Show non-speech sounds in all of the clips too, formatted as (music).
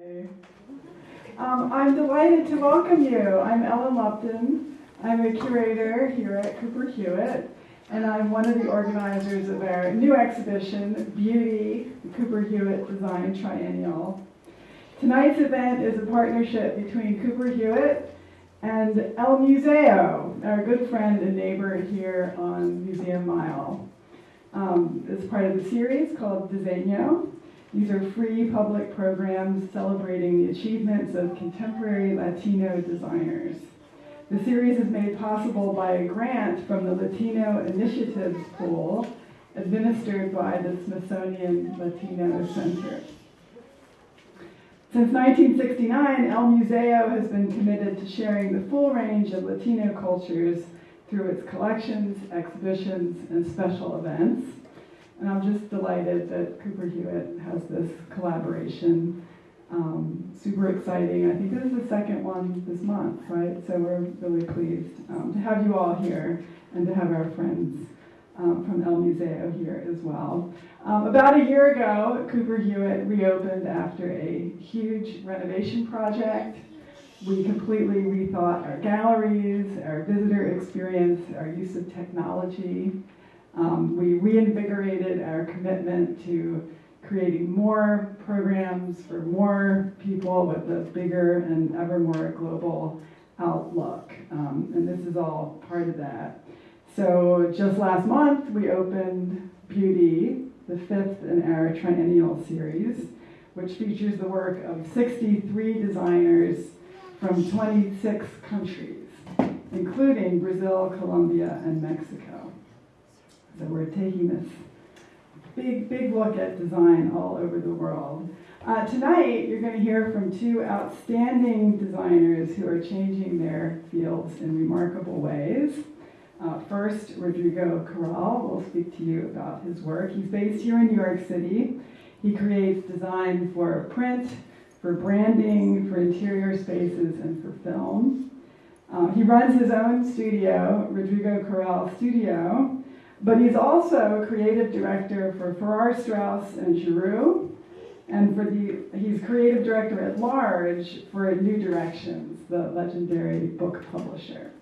Um, I'm delighted to welcome you. I'm Ellen Lupton. I'm a curator here at Cooper Hewitt, and I'm one of the organizers of our new exhibition, Beauty, Cooper Hewitt Design Triennial. Tonight's event is a partnership between Cooper Hewitt and El Museo, our good friend and neighbor here on Museum Mile. Um, it's part of the series called Diseño. These are free public programs celebrating the achievements of contemporary Latino designers. The series is made possible by a grant from the Latino Initiatives Pool administered by the Smithsonian Latino Center. Since 1969, El Museo has been committed to sharing the full range of Latino cultures through its collections, exhibitions, and special events. And I'm just delighted that Cooper Hewitt has this collaboration. Um, super exciting. I think this is the second one this month, right? So we're really pleased um, to have you all here and to have our friends um, from El Museo here as well. Um, about a year ago, Cooper Hewitt reopened after a huge renovation project. We completely rethought our galleries, our visitor experience, our use of technology. Um, we reinvigorated our commitment to creating more programs for more people with a bigger and ever more global outlook. Um, and this is all part of that. So just last month, we opened Beauty, the fifth in our triennial series, which features the work of 63 designers from 26 countries, including Brazil, Colombia, and Mexico. So we're taking this big, big look at design all over the world. Uh, tonight, you're going to hear from two outstanding designers who are changing their fields in remarkable ways. Uh, first, Rodrigo Corral will speak to you about his work. He's based here in New York City. He creates design for print, for branding, for interior spaces, and for film. Uh, he runs his own studio, Rodrigo Corral Studio, but he's also a creative director for Farrar Straus and Giroux, and for the he's creative director at large for New Directions, the legendary book publisher.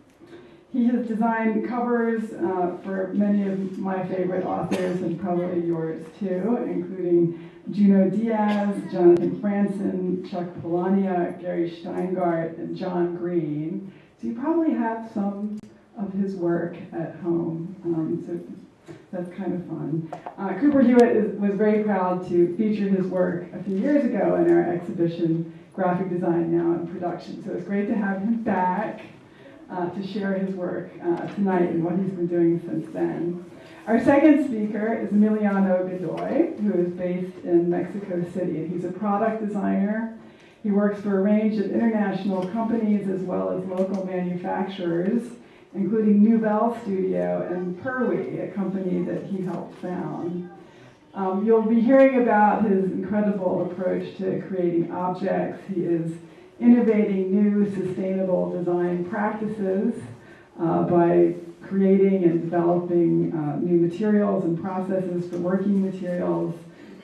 He has designed covers uh, for many of my favorite authors and probably yours too, including Junot Diaz, Jonathan Franzen, Chuck Palahniuk, Gary Shteyngart, and John Green. So you probably have some of his work at home. Um, so that's kind of fun. Uh, Cooper Hewitt is, was very proud to feature his work a few years ago in our exhibition, Graphic Design Now in Production. So it's great to have him back uh, to share his work uh, tonight and what he's been doing since then. Our second speaker is Emiliano Godoy, who is based in Mexico City, and he's a product designer. He works for a range of international companies as well as local manufacturers, including Nouvel Studio and Pirwi, a company that he helped found. Um, you'll be hearing about his incredible approach to creating objects. He is innovating new sustainable design practices uh, by creating and developing uh, new materials and processes for working materials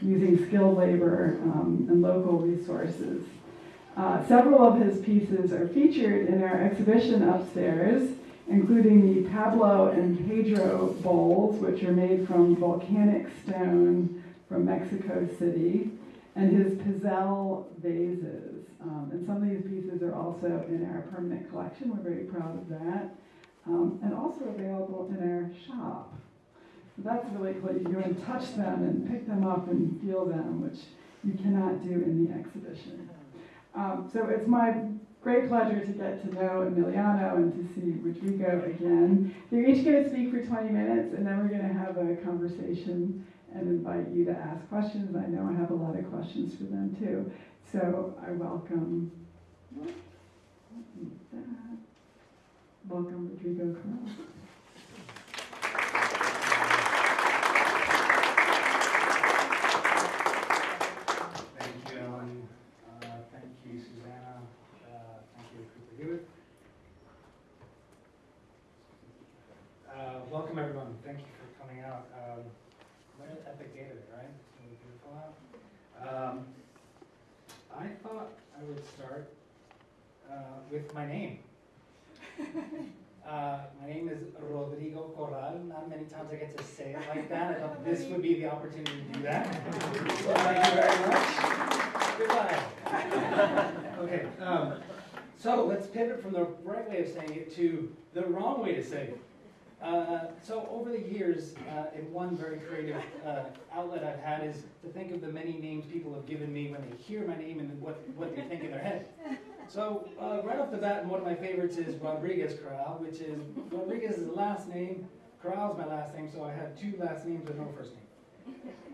using skilled labor um, and local resources. Uh, several of his pieces are featured in our exhibition upstairs, including the Pablo and Pedro bowls, which are made from volcanic stone from Mexico City, and his Pizel vases. Um, and some of these pieces are also in our permanent collection. We're very proud of that. Um, and also available in our shop. So that's really cool. You can go and touch them and pick them up and feel them, which you cannot do in the exhibition. Um, so it's my great pleasure to get to know Emiliano and to see Rodrigo again. They're each going to speak for 20 minutes, and then we're going to have a conversation and invite you to ask questions. I know I have a lot of questions for them too. So I welcome. Welcome, Rodrigo. Thank you, Ellen. Uh, Thank you, Susanna. Uh, Thank you, Cooper Hewitt. Uh, Welcome, everyone. Thank you for coming out. Um, What an epic day today, right? It's really beautiful out. Um, I thought would start uh, with my name. Uh, my name is Rodrigo Corral. Many I get to say it like that. I thought this would be the opportunity to do that. (laughs) So thank you very much. Goodbye. Okay. Um, so let's pivot from the right way of saying it to the wrong way to say it. Uh, so over the years, uh, one very creative uh, outlet I've had is to think of the many names people have given me when they hear my name and what, what they think in their head. So uh, right off the bat, one of my favorites is Rodriguez Corral, which is Rodriguez is the last name, Corral is my last name, so I have two last names with no first name.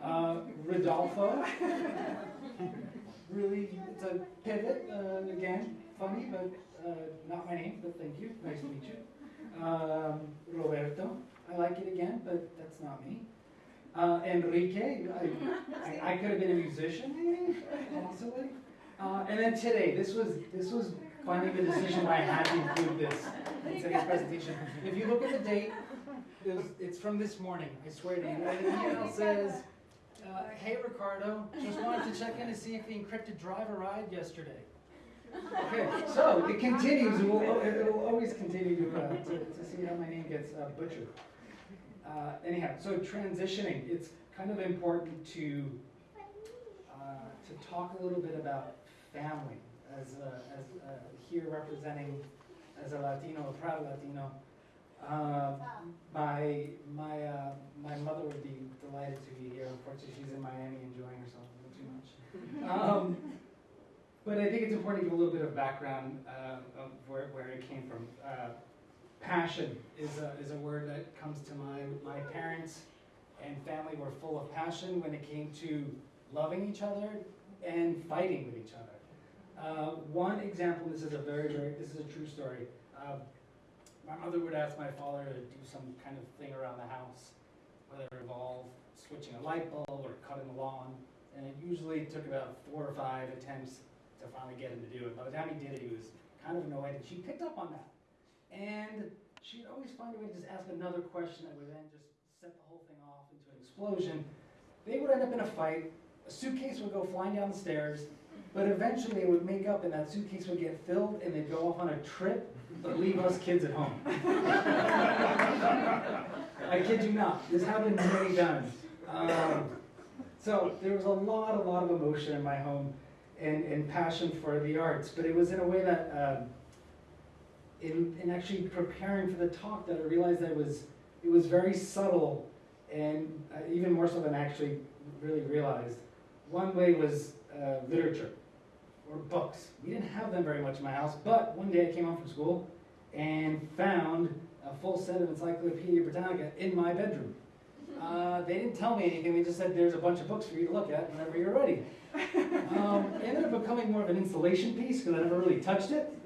Uh, Rodolfo, (laughs) really, it's a pivot, uh, again, funny, but uh, not my name, but thank you, nice to meet you. Um, Roberto, I like it again, but that's not me. Uh, Enrique, I, I, I could have been a musician, maybe, possibly. Uh, and then today, this was this was finally the decision why I had to include this in today's presentation. If you look at the date, it was, it's from this morning. I swear to you. And the (laughs) email says, uh, "Hey Ricardo, just wanted to check in to see if the encrypted drive arrived yesterday." Okay, so it continues. It will, it will always continue to, uh, to, to see how my name gets uh, butchered. Uh, anyhow, so transitioning, it's kind of important to uh, to talk a little bit about family as uh, as uh, here representing as a Latino, a proud Latino. Uh, my my uh, my mother would be delighted to be here. Unfortunately, she's in Miami enjoying herself a little too much. Um, but I think it's important to give a little bit of background uh, of where, where it came from. Uh, passion is a, is a word that comes to mind. My parents and family were full of passion when it came to loving each other and fighting with each other. Uh, one example, this is a very, very, this is a true story. My mother would ask my father to do some kind of thing around the house, whether it involved switching a light bulb or cutting the lawn, and it usually took about four or five attempts to finally get him to do it. By the time he did it, he was kind of annoyed, and she picked up on that. And she'd always find a way to just ask another question that would then just set the whole thing off into an explosion. They would end up in a fight. A suitcase would go flying down the stairs, but eventually they would make up, and that suitcase would get filled, and they'd go off on a trip, but leave us kids at home. I kid you not. This happened many times. Um, so there was a lot, a lot of emotion in my home and, and passion for the arts, but it was in a way that, um, in, in actually preparing for the talk, that I realized that it was, it was very subtle, and uh, even more so than I actually really realized. One way was uh, literature or books. We didn't have them very much in my house, but one day I came home from school and found a full set of Encyclopedia Britannica in my bedroom. (laughs) Uh, they didn't tell me anything. They just said there's a bunch of books for you to look at whenever you're ready. Um, it ended up becoming more of an installation piece because I never really touched it.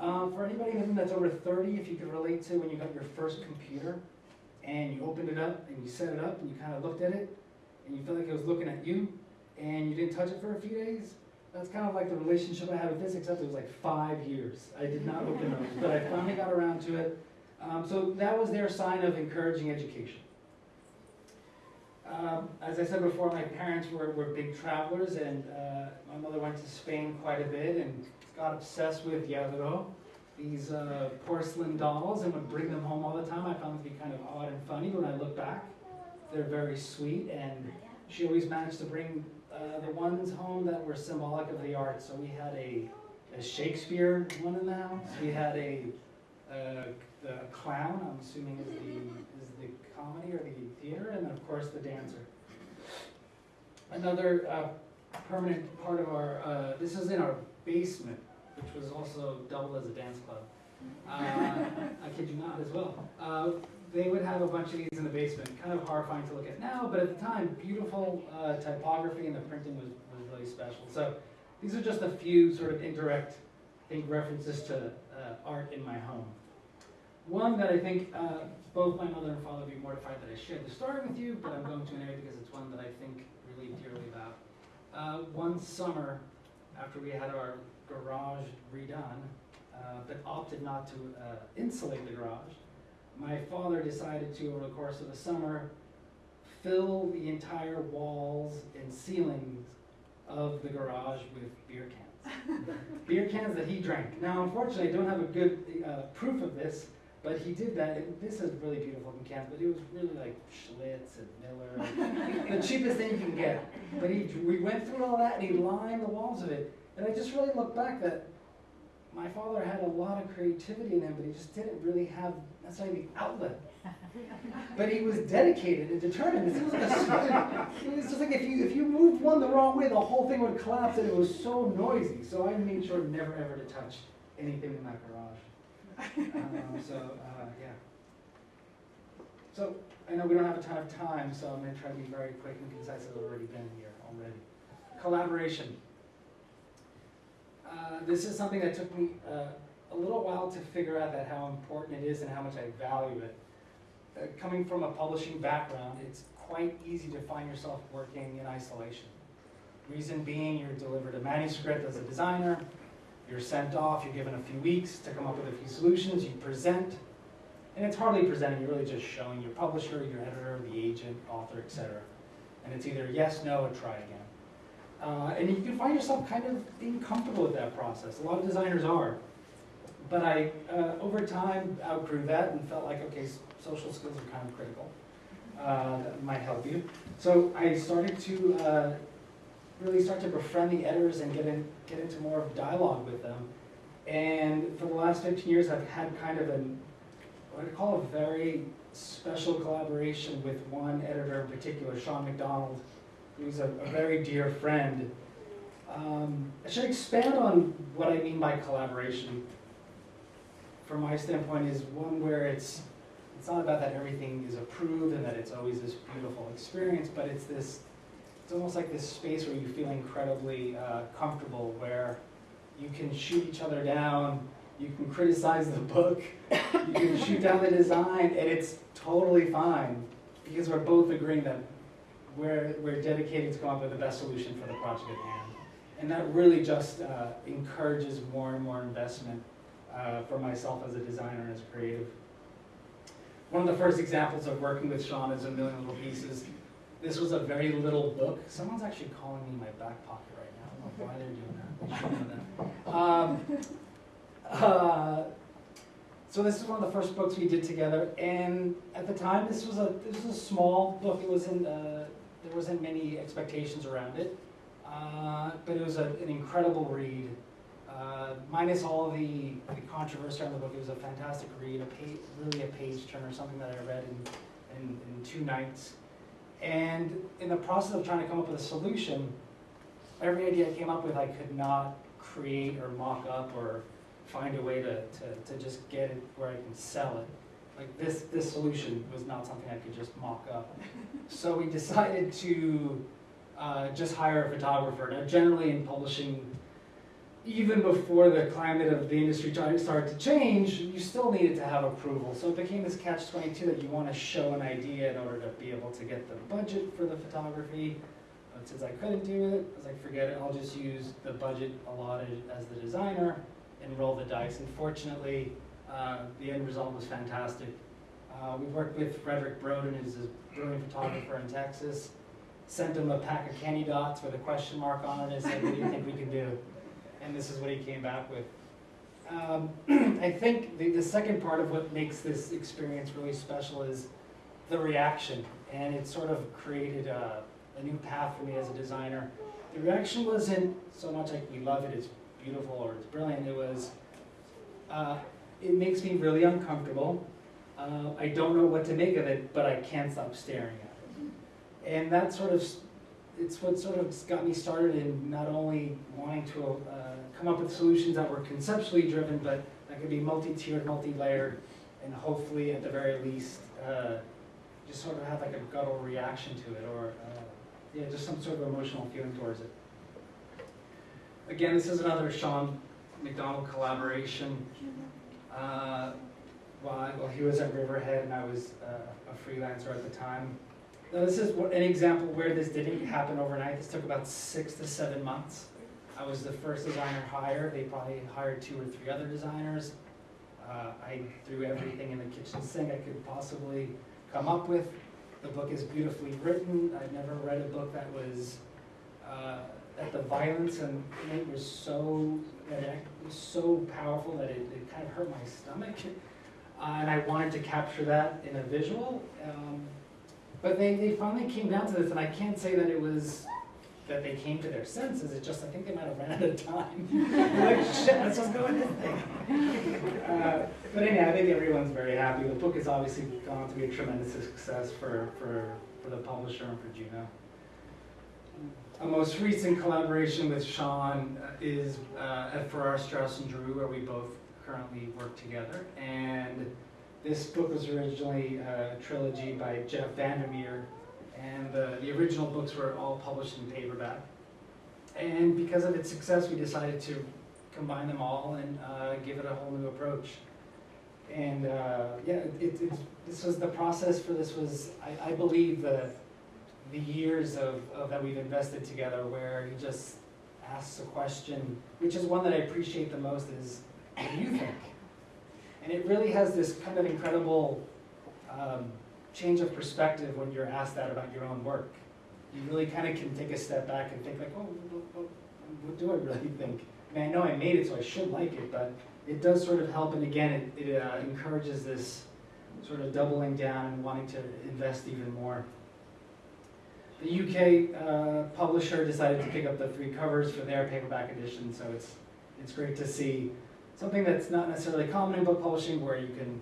Um, for anybody that's over 30, if you could relate to when you got your first computer and you opened it up and you set it up and you kind of looked at it and you felt like it was looking at you and you didn't touch it for a few days, that's kind of like the relationship I had with this, except it was like five years. I did not open those, but I finally got around to it. Um, so that was their sign of encouraging education. Um, as I said before, my parents were, were big travelers, and uh, my mother went to Spain quite a bit and got obsessed with Lladró, these uh, porcelain dolls, and would bring them home all the time. I found them to be kind of odd and funny when I look back. They're very sweet, and she always managed to bring uh, the ones home that were symbolic of the arts. So we had a, a Shakespeare one in the house. We had a, uh, a clown, I'm assuming is the, is the comedy or the theater, and then of course the dancer. Another uh, permanent part of our, uh, this is in our basement, which was also doubled as a dance club. Uh, (laughs) I kid you not as well. They would have a bunch of these in the basement, kind of horrifying to look at now, but at the time, beautiful uh, typography and the printing was, was really special. So these are just a few sort of indirect, I think, references to uh, art in my home. One that I think uh, both my mother and father would be mortified that I shared the story with you, but I'm going to anyway because it's one that I think really dearly about. Uh, one summer, after we had our garage redone, uh, but opted not to uh, insulate the garage, my father decided to, over the course of the summer, fill the entire walls and ceilings of the garage with beer cans. (laughs) beer cans that he drank. Now, unfortunately, I don't have a good uh, proof of this, but he did that. And this is really beautiful looking cans, but it was really like Schlitz and Miller, (laughs) the cheapest thing you can get. But he, we went through all that and he lined the walls of it. And I just really look back that my father had a lot of creativity in him, but he just didn't really have necessarily the outlet. (laughs) But he was dedicated and determined. It was, like a, it was just like if you if you moved one the wrong way, the whole thing would collapse, and it was so noisy. So I made sure never ever to touch anything in that garage. Um, so uh, yeah. So I know we don't have a ton of time, so I'm going to try to be very quick and concise. I've already been here already. Collaboration. Uh, this is something that took me uh, a little while to figure out that how important it is and how much I value it. Uh, coming from a publishing background, it's quite easy to find yourself working in isolation. Reason being, you're delivered a manuscript as a designer, you're sent off, you're given a few weeks to come up with a few solutions, you present, and it's hardly presenting, you're really just showing your publisher, your editor, the agent, author, etc. And it's either yes, no, or try again. Uh, and you can find yourself kind of being comfortable with that process. A lot of designers are. But I, uh, over time, outgrew that and felt like, okay, social skills are kind of critical. Uh, that might help you. So I started to uh, really start to befriend the editors and get, in, get into more of dialogue with them. And for the last 15 years, I've had kind of an, what I call a very special collaboration with one editor in particular, Sean McDonald, who's a, a very dear friend. Um, I should expand on what I mean by collaboration. From my standpoint, is one where it's it's not about that everything is approved and that it's always this beautiful experience, but it's this it's almost like this space where you feel incredibly uh, comfortable, where you can shoot each other down, you can criticize the book, you can shoot down the design, and it's totally fine because we're both agreeing that we're, we're dedicated to come up with the best solution for the project at hand. And that really just uh, encourages more and more investment uh, for myself as a designer and as a creative. One of the first examples of working with Sean is A Million Little Pieces. This was a very little book. Someone's actually calling me in my back pocket right now. I don't know why they're doing that. Um, uh, so this is one of the first books we did together, and at the time, this was a this was a small book. It wasn't uh, there wasn't many expectations around it, uh, but it was a, an incredible read. Uh, minus all the, the controversy around the book, it was a fantastic read, a page, really a page turner, something that I read in, in, in two nights. And in the process of trying to come up with a solution, every idea I came up with, I could not create or mock up or find a way to, to, to just get it where I can sell it. Like this, this solution was not something I could just mock up. So we decided to uh, just hire a photographer. Now generally in publishing, even before the climate of the industry started to change, you still needed to have approval. So it became this catch-22 that you want to show an idea in order to be able to get the budget for the photography. But since I couldn't do it, I was like, forget it, I'll just use the budget allotted as the designer and roll the dice. And fortunately, uh, the end result was fantastic. Uh, we worked with Fredrik Broden, who's a brilliant photographer in Texas. Sent him a pack of candy dots with a question mark on it and said, what do you think we can do? and this is what he came back with. Um, (clears throat) I think the, the second part of what makes this experience really special is the reaction, and it sort of created a, a new path for me as a designer. The reaction wasn't so much like we love it, it's beautiful, or it's brilliant. It was, uh, it makes me really uncomfortable. Uh, I don't know what to make of it, but I can't stop staring at it. And that sort of it's what sort of got me started in not only wanting to uh, come up with solutions that were conceptually driven, but that could be multi-tiered, multi-layered, and hopefully at the very least, uh, just sort of have like a guttural reaction to it, or uh, yeah, just some sort of emotional feeling towards it. Again, this is another Sean McDonald collaboration. Uh, while, well, he was at Riverhead and I was uh, a freelancer at the time. Now this is an example where this didn't happen overnight. This took about six to seven months. I was the first designer hired. They probably hired two or three other designers. Uh, I threw everything in the kitchen sink I could possibly come up with. The book is beautifully written. I've never read a book that was uh, that the violence in it was so that it was so powerful that it, it kind of hurt my stomach, (laughs) uh, and I wanted to capture that in a visual. Um, but they, they finally came down to this, and I can't say that it was that they came to their senses. It's just I think they might have ran out of time. (laughs) Like shit, let's just go with this thing. Uh, but anyway, I think everyone's very happy. The book has obviously gone to be a tremendous success for, for, for the publisher and for Junot. A most recent collaboration with Sean uh, is uh, at Farrar, Straus and Giroux, where we both currently work together. And this book was originally a trilogy by Jeff VanderMeer, and the, the original books were all published in paperback. And because of its success, we decided to combine them all and uh, give it a whole new approach. And uh, yeah, it, this was the process for this was, I, I believe, the, the years of, of that we've invested together where he just asks a question, which is one that I appreciate the most is, what do you think? And it really has this kind of incredible um, change of perspective when you're asked that about your own work. You really kind of can take a step back and think like, oh, what, what, do I really think? I mean, I know I made it, so I should like it, but it does sort of help, and again, it, it uh, encourages this sort of doubling down and wanting to invest even more. The UK uh, publisher decided to pick up the three covers for their paperback edition, so it's it's great to see something that's not necessarily common in book publishing, where you can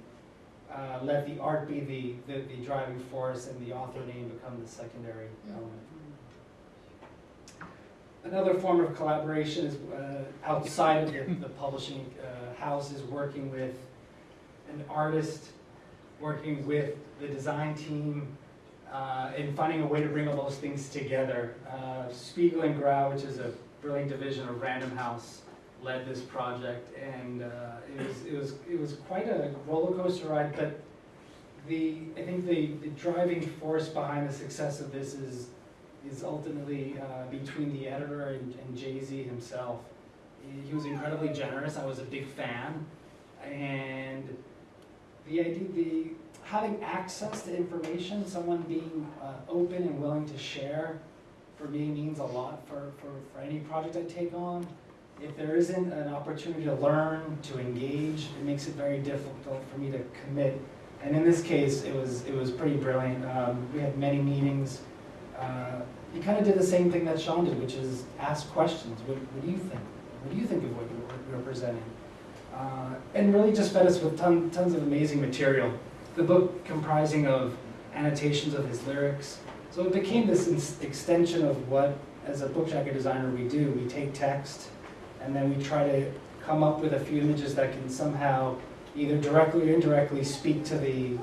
uh, let the art be the, the, the driving force and the author name become the secondary element. Another form of collaboration is uh, outside of the, the (laughs) publishing uh, house is working with an artist, working with the design team, uh, finding a way to bring all those things together. Uh, Spiegel and Grau, which is a brilliant division of Random House, led this project, and uh, it was it was it was quite a roller coaster ride. But the I think the, the driving force behind the success of this is is ultimately uh, between the editor and, and Jay Z himself. He, he was incredibly generous. I was a big fan, and the idea the having access to information, someone being uh, open and willing to share, for me means a lot for, for, for any project I take on if there isn't an opportunity to learn, to engage, it makes it very difficult for me to commit. And in this case, it was it was pretty brilliant. Um, we had many meetings. Uh, he kind of did the same thing that Sean did, which is ask questions. What, what do you think? What do you think of what you're, presenting? Uh, and really just fed us with ton, tons of amazing material. The book comprising of annotations of his lyrics. So it became this extension of what, as a book jacket designer, we do. We take text, and then we try to come up with a few images that can somehow either directly or indirectly speak to the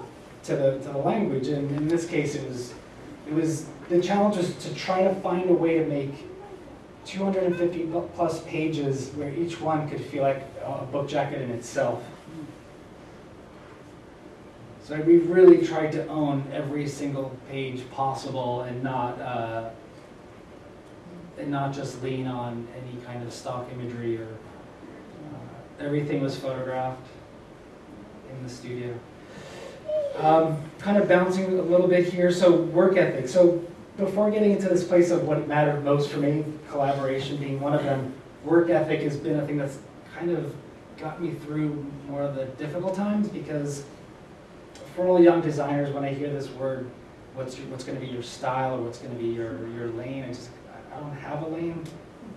to the to the language. And in this case, it was it was the challenge was to try to find a way to make 250 plus pages where each one could feel like a book jacket in itself. So we've really tried to own every single page possible and not uh, and not just lean on any kind of stock imagery or uh, everything was photographed in the studio. Um, kind of bouncing a little bit here, so work ethic. So before getting into this place of what mattered most for me, collaboration being one of them, work ethic has been a thing that's kind of got me through more of the difficult times because for all young designers, when I hear this word, what's your, what's going to be your style or what's going to be your, your lane, I just I don't have a lane.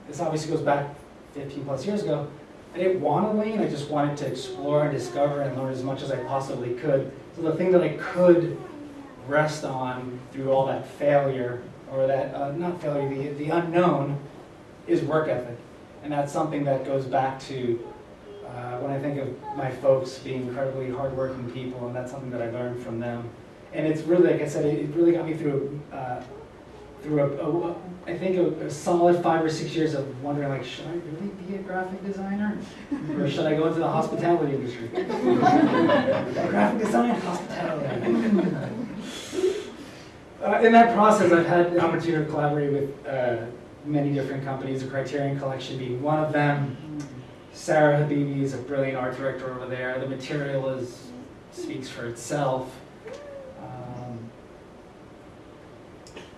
This obviously goes back 15 plus years ago. I didn't want a lane, I just wanted to explore and discover and learn as much as I possibly could. So the thing that I could rest on through all that failure, or that, uh, not failure, the, the unknown, is work ethic. And that's something that goes back to uh, when I think of my folks being incredibly hardworking people, and that's something that I learned from them. And it's really, like I said, it really got me through uh, through a, a I think a, a, solid five or six years of wondering, like, should I really be a graphic designer, or should I go into the hospitality industry? (laughs) graphic design, hospitality. uh, in that process, I've had the opportunity to collaborate with uh, many different companies. The Criterion Collection being one of them. Sarah Habibi is a brilliant art director over there. The material is speaks for itself. Um,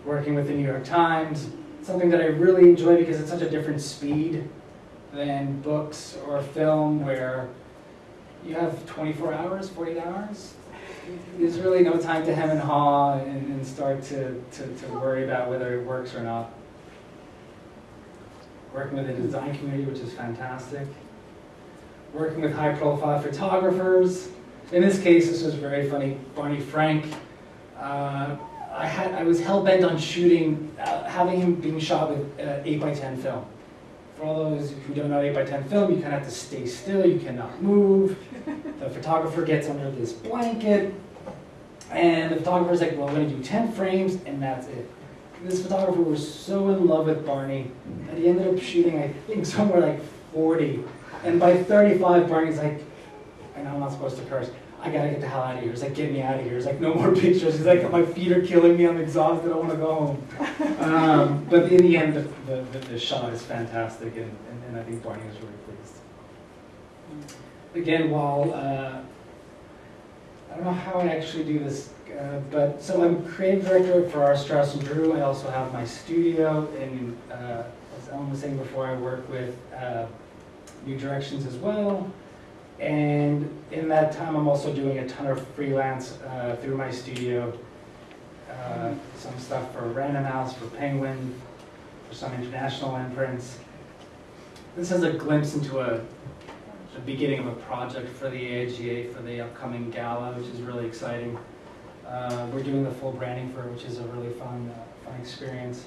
working with the New York Times, something that I really enjoy because it's such a different speed than books or film where you have 24 hours, 48 hours. There's really no time to hem and haw and, and start to, to, to worry about whether it works or not. Working with the design community, which is fantastic. Working with high profile photographers. In this case, this was very funny. Barney Frank. Uh, I had I was hell bent on shooting, uh, having him being shot with uh, 8 by 10 film. For all those who don't know 8 by 10 film, you kind of have to stay still. You cannot move. (laughs) The photographer gets under this blanket, and the photographer's like, "Well, I'm going to do 10 frames, and that's it." This photographer was so in love with Barney that he ended up shooting, I think, somewhere like 40. And by 35, Barney's like, I know I'm not supposed to curse. I gotta get the hell out of here. He's like, get me out of here. He's like, no more (laughs) pictures. He's like, my feet are killing me. I'm exhausted. I want to go home. Um, but in the end, the, the, the, shot is fantastic, and, and, and I think Barney was really pleased. Again, while uh, I don't know how I actually do this, uh, but so I'm creative director for our Straus and Giroux. I also have my studio, and uh, as Ellen was saying before, I work with uh, New Directions as well. And in that time, I'm also doing a ton of freelance uh, through my studio. Uh, some stuff for Random House, for Penguin, for some international imprints. This is a glimpse into a, the beginning of a project for the AIGA for the upcoming gala, which is really exciting. Uh, we're doing the full branding for it, which is a really fun, uh, fun experience.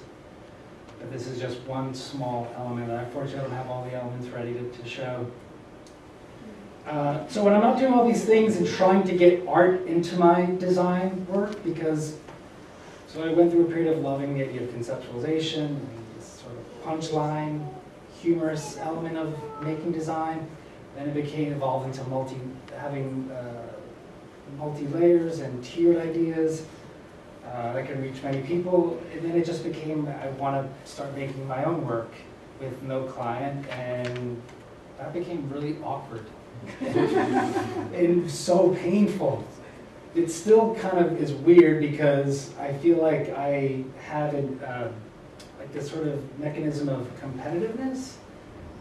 But this is just one small element. Unfortunately, I unfortunately don't have all the elements ready to, to show. Uh, so when I'm not doing all these things and trying to get art into my design work, because so I went through a period of loving the idea of conceptualization, and this sort of punchline, humorous element of making design. Then it became evolved into multi, having uh, multi layers and tiered ideas uh, that can reach many people. And then it just became I want to start making my own work with no client, and that became really awkward (laughs) and so painful. It still kind of is weird because I feel like I have an, uh, like this sort of mechanism of competitiveness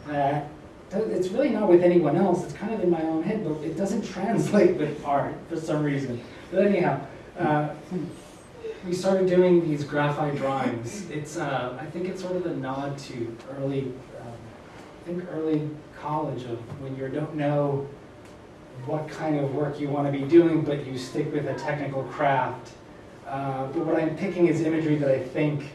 that it's really not with anyone else. It's kind of in my own head, but it doesn't (laughs) translate with art for some reason. But anyhow, uh, we started doing these graphite drawings. It's uh, I think it's sort of a nod to early, um, I think early college of when you don't know what kind of work you want to be doing, but you stick with a technical craft. Uh, but what I'm picking is imagery that I think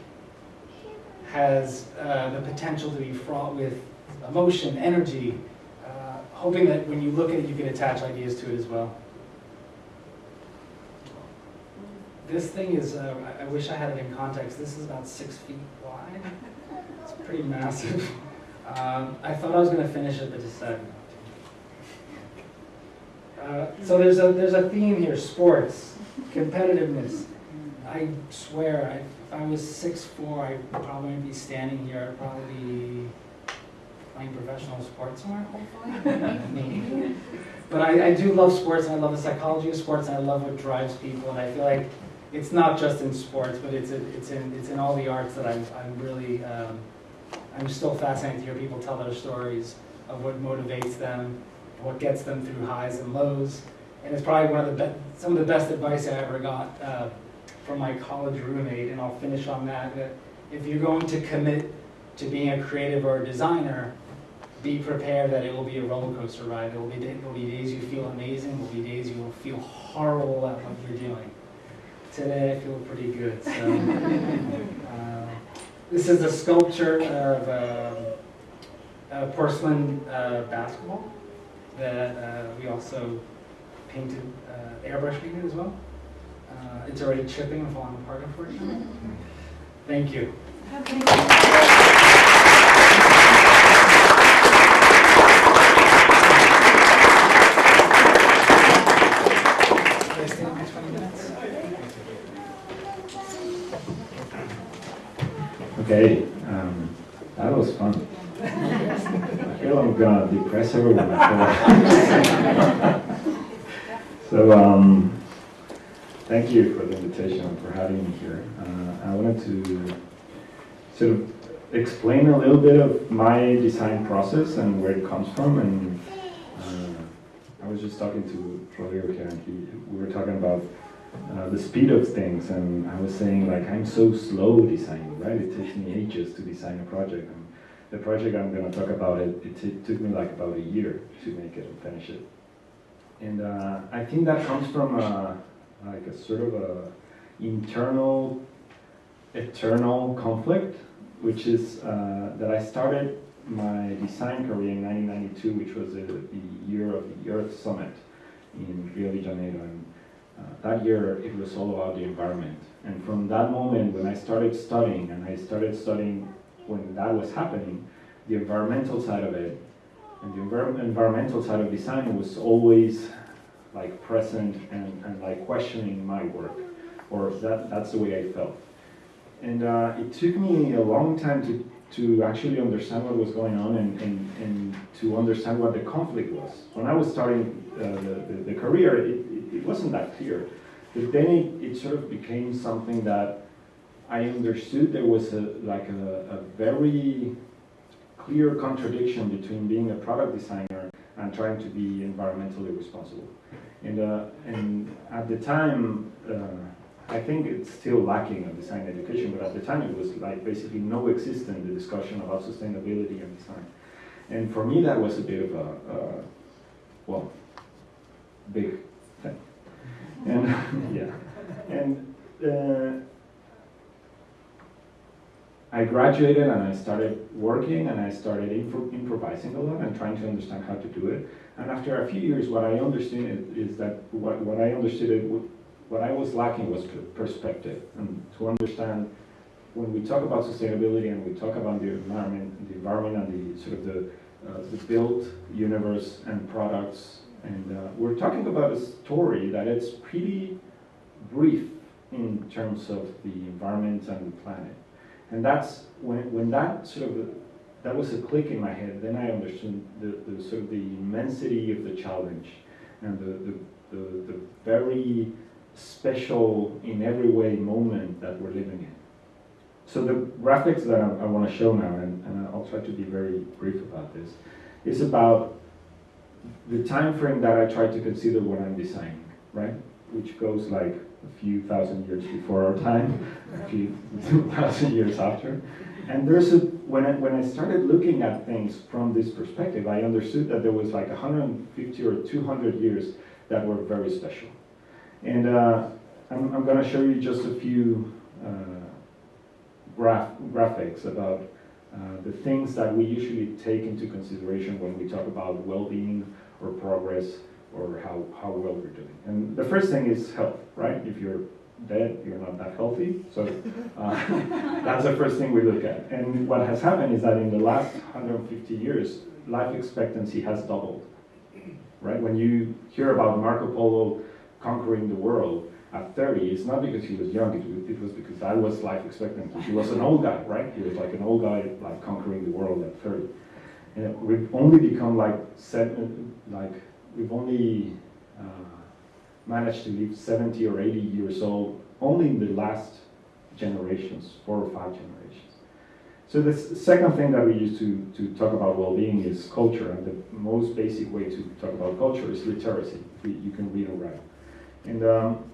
has uh, the potential to be fraught with emotion, energy, uh, hoping that when you look at it, you can attach ideas to it as well. This thing is, uh, I I wish I had it in context, this is about six feet wide. It's pretty massive. Um, I thought I was going to finish it, but decided not to. Uh, so there's a there's a theme here: sports, competitiveness. I swear, I, if I was six four, I'd probably be standing here. I'd probably be playing professional sports somewhere, hopefully. (laughs) Maybe. But I, I do love sports. And I love the psychology of sports. And I love what drives people. And I feel like it's not just in sports, but it's in, it's in it's in all the arts that I'm I'm really. Um, I'm still fascinated to hear people tell their stories of what motivates them, what gets them through highs and lows. And it's probably one of the some of the best advice I ever got uh, from my college roommate. And I'll finish on that. That if you're going to commit to being a creative or a designer, be prepared that it will be a roller coaster ride. There will be, will be days you feel amazing. There will be days you will feel horrible at what you're doing. Today I feel pretty good. So. uh, (laughs) this is a sculpture of um, a porcelain uh, basketball that uh, we also painted, uh, airbrush painted as well. Uh, it's already chipping and falling apart, unfortunately. Thank you. Can I stay on for 20 minutes? Okay, um, that was fun. I feel I'm gonna depress everyone. (laughs) so, um, thank you for the invitation and for having me here. Uh, I wanted to sort of explain a little bit of my design process and where it comes from. And uh, I was just talking to Rodrigo here, and he, we were talking about uh, the speed of things, and I was saying like I'm so slow designing, right? It takes me ages to design a project. And the project I'm going to talk about, it, it t- took me like about a year to make it and finish it. And uh, I think that comes from a, like a sort of a internal, eternal conflict, which is uh, that I started my design career in 1992, which was the, the year of the Earth Summit in Rio de Janeiro. And uh, that year, it was all about the environment. And from that moment, when I started studying, and I started studying when that was happening, the environmental side of it, and the envir- environmental side of design was always like present and, and like questioning my work, or that, that's the way I felt. And uh, it took me a long time to, to actually understand what was going on and, and, and to understand what the conflict was. When I was starting uh, the, the, the career, it, it, wasn't that clear. But then it, it sort of became something that I understood there was a, like a, a very clear contradiction between being a product designer and trying to be environmentally responsible. And, uh, and at the time, uh, I think it's still lacking in design education, but at the time it was like basically no existent the discussion about sustainability and design. And for me, that was a bit of a, uh, well, big. And (laughs) yeah, and uh, I graduated and I started working and I started impro- improvising a lot and trying to understand how to do it. And after a few years, what I understood is, that what, what I understood it, what I was lacking was perspective and to understand when we talk about sustainability and we talk about the environment, the environment and the sort of the, uh, the built universe and products, and uh, we're talking about a story that is pretty brief in terms of the environment and the planet. And that's when, when that sort of, that was a click in my head, then I understood the, the sort of the immensity of the challenge and the, the, the, the very special in every way moment that we're living in. So the graphics that I, I want to show now, and, and I'll try to be very brief about this, is about the time frame that I try to consider when I'm designing, right? Which goes like a few thousand years before our time, a few (laughs) thousand years after. And there's a, when I, when I started looking at things from this perspective, I understood that there was like 150 or 200 years that were very special. And uh, I'm, I'm going to show you just a few uh, graph, graphics about uh, the things that we usually take into consideration when we talk about well-being or progress or how, how well we're doing. And the first thing is health, right? If you're dead, you're not that healthy. So uh, (laughs) that's the first thing we look at. And what has happened is that in the last 150 years, life expectancy has doubled, right? When you hear about Marco Polo conquering the world at 30, it's not because he was young, it, was because that was life expectancy. He was an old guy, right? He was like an old guy, like conquering the world at 30. And we've only become like seven, like we've only uh, managed to live 70 or 80 years old only in the last generations, four or five generations. So the second thing that we use to, to talk about well-being is culture, and the most basic way to talk about culture is literacy. You can read and write. And um,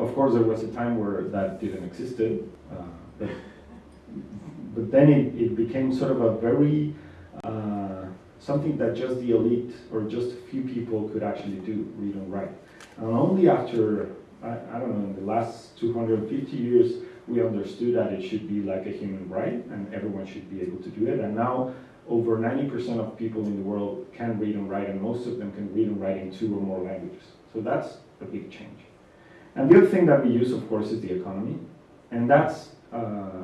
of course, there was a time where that didn't exist, uh, but, but then it, it became sort of a very uh, something that just the elite or just a few people could actually do, read and write. And only after, I, I don't know, in the last 250 years, we understood that it should be like a human right and everyone should be able to do it. And now over 90% of people in the world can read and write and most of them can read and write in two or more languages. So that's a big change. And the other thing that we use, of course, is the economy. And that's uh,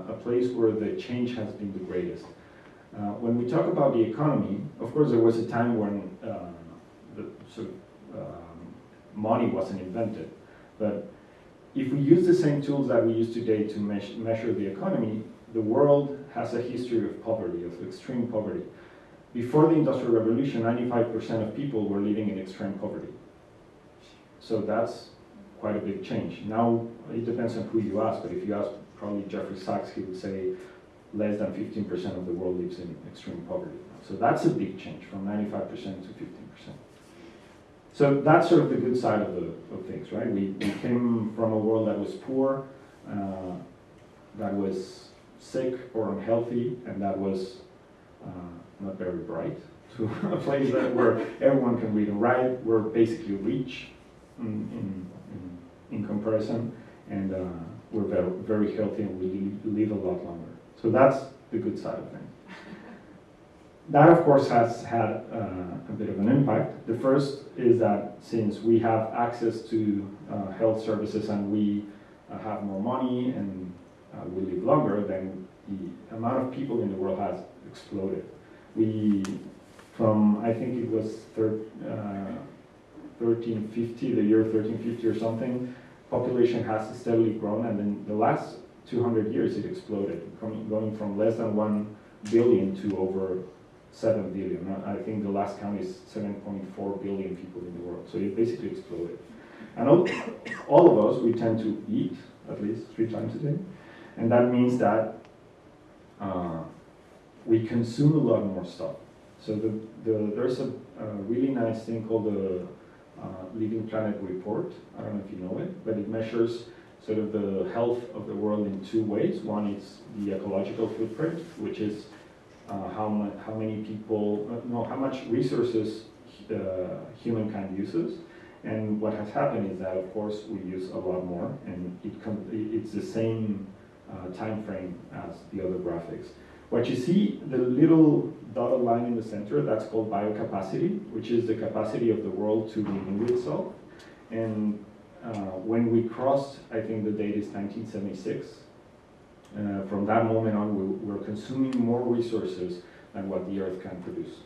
a place where the change has been the greatest. Uh, when we talk about the economy, of course, there was a time when uh, the sort of um, money wasn't invented. But if we use the same tools that we use today to me measure the economy, the world has a history of poverty, of extreme poverty. Before the Industrial Revolution, 95% of people were living in extreme poverty. So that's quite a big change. Now, it depends on who you ask, but if you ask probably Jeffrey Sachs, he would say less than 15% of the world lives in extreme poverty. So that's a big change from 95% to 15%. So that's sort of the good side of, the, of things, right? We, we came from a world that was poor, uh, that was sick or unhealthy, and that was uh, not very bright, to (laughs) a place that where everyone can read and write. We're basically rich in, in, in, comparison, and uh, we're very, very healthy and we live a lot longer. So that's the good side of things. (laughs) That, of course, has had uh, a bit of an impact. The first is that since we have access to uh, health services and we uh, have more money and uh, we live longer, then the amount of people in the world has exploded. We, from I think it was thir 1350, uh, the year 1350 or something, population has steadily grown, and in the last 200 years it exploded, coming, going from less than 1 billion to over 7 billion. I think the last count is 7.4 billion people in the world. So it basically exploded. And all, all of us, we tend to eat at least three times a day. And that means that uh, we consume a lot more stuff. So the, the, there's a, a really nice thing called the Living Planet Report. I don't know if you know it, but it measures sort of the health of the world in two ways. One is the ecological footprint, which is uh, how, how many people, uh, no, how much resources uh, humankind uses. And what has happened is that, of course, we use a lot more, and it it's the same uh, time frame as the other graphics. What you see, the little dotted line in the center, that's called biocapacity, which is the capacity of the world to renew itself. And uh, when we crossed, I think the date is 1976, uh, from that moment on, we, we're consuming more resources than what the Earth can produce,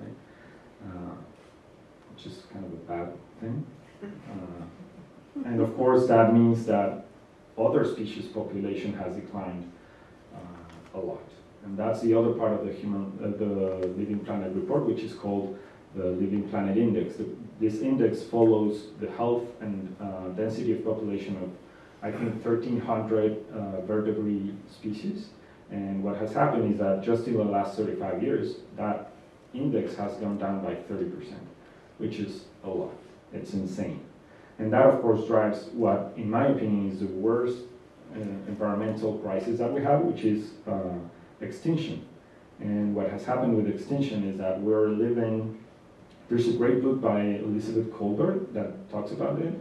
right? Uh, which is kind of a bad thing. Uh, and of course, that means that other species population has declined uh, a lot. And that's the other part of the human, uh, the Living Planet report, which is called the Living Planet Index. The, this index follows the health and uh, density of population of, I think, 1,300 uh, vertebrate species. And what has happened is that just in the last 35 years, that index has gone down by 30%, which is a lot. It's insane. And that, of course, drives what, in my opinion, is the worst uh, environmental crisis that we have, which is uh, extinction. And what has happened with extinction is that we're living, there's a great book by Elizabeth Kolbert that talks about it,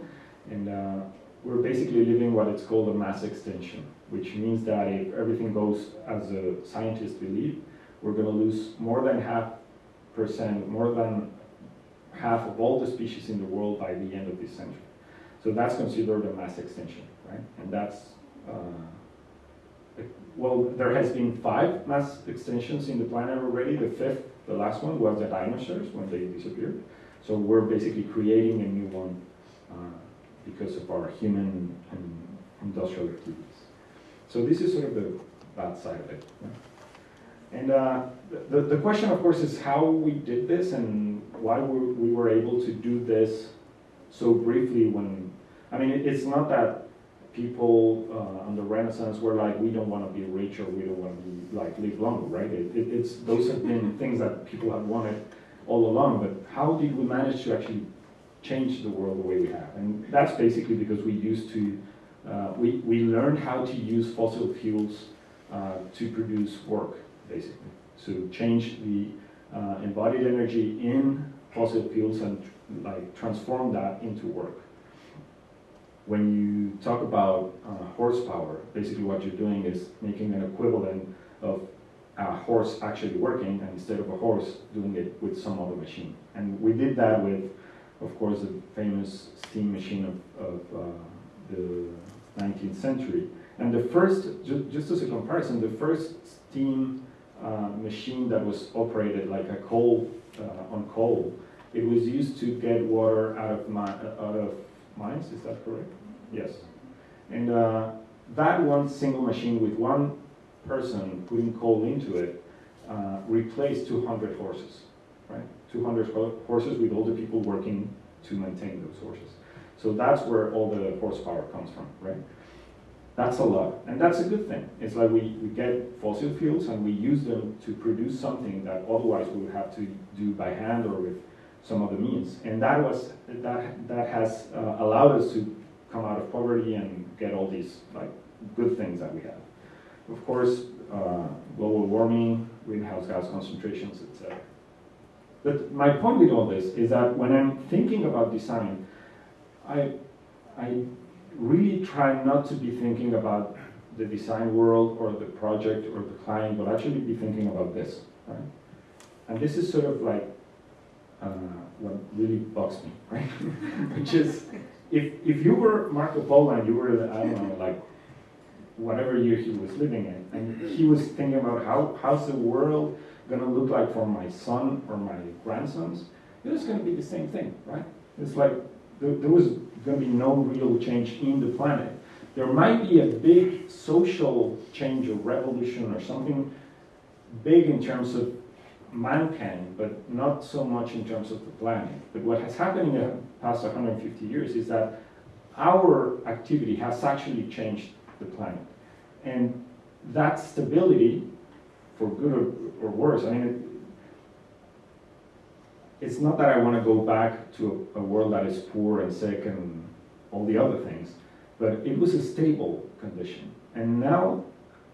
and uh, we're basically living what it's called a mass extinction, which means that if everything goes as the scientists believe, we're going to lose more than half percent, more than half of all the species in the world by the end of this century. So that's considered a mass extinction, right? And that's uh, well, there has been five mass extinctions in the planet already. The fifth, the last one, was the dinosaurs when they disappeared. So we're basically creating a new one uh, because of our human and industrial activities. So this is sort of the bad side of it. Yeah? And uh, the, the question, of course, is how we did this and why we were able to do this so briefly when, I mean, it's not that people uh, on the Renaissance were like, we don't want to be rich or we don't want to be like live longer, right? It, it, it's those have been (laughs) things that people have wanted all along. But how did we manage to actually change the world the way we have? And that's basically because we used to uh, we we learned how to use fossil fuels uh, to produce work, basically. So change the uh, embodied energy in fossil fuels and like transform that into work when you talk about uh, horsepower, basically what you're doing is making an equivalent of a horse actually working, and instead of a horse, doing it with some other machine. And we did that with, of course, the famous steam machine of, of uh, the 19th century. And the first, ju just as a comparison, the first steam uh, machine that was operated like a coal, uh, on coal, it was used to get water out of, out of mines, is that correct? Yes. And uh, that one single machine with one person putting coal into it uh, replaced 200 horses, right? 200 horses with all the people working to maintain those horses. So that's where all the horsepower comes from, right? that's a lot, and that's a good thing. It's like we, we get fossil fuels and we use them to produce something that otherwise we would have to do by hand or with some other means. And that was that that has uh, allowed us to come out of poverty and get all these like good things that we have. Of course, uh, global warming, greenhouse gas concentrations, etc. But my point with all this is that when I'm thinking about design, I I really try not to be thinking about the design world or the project or the client, but actually be thinking about this, right? And this is sort of like uh, what really bugs me, (laughs) right? Which is, if, if you were Marco Polo and you were, I don't know, like, whatever year he was living in, and he was thinking about how, how's the world gonna look like for my son or my grandsons, it was gonna be the same thing, right? It's like, there, there was gonna be no real change in the planet. There might be a big social change or revolution or something big in terms of mankind, but not so much in terms of the planet. But what has happened in the past 150 years is that our activity has actually changed the planet. And that stability, for good or, or worse, I mean, it, it's not that I want to go back to a, a world that is poor and sick and all the other things, but it was a stable condition. And now,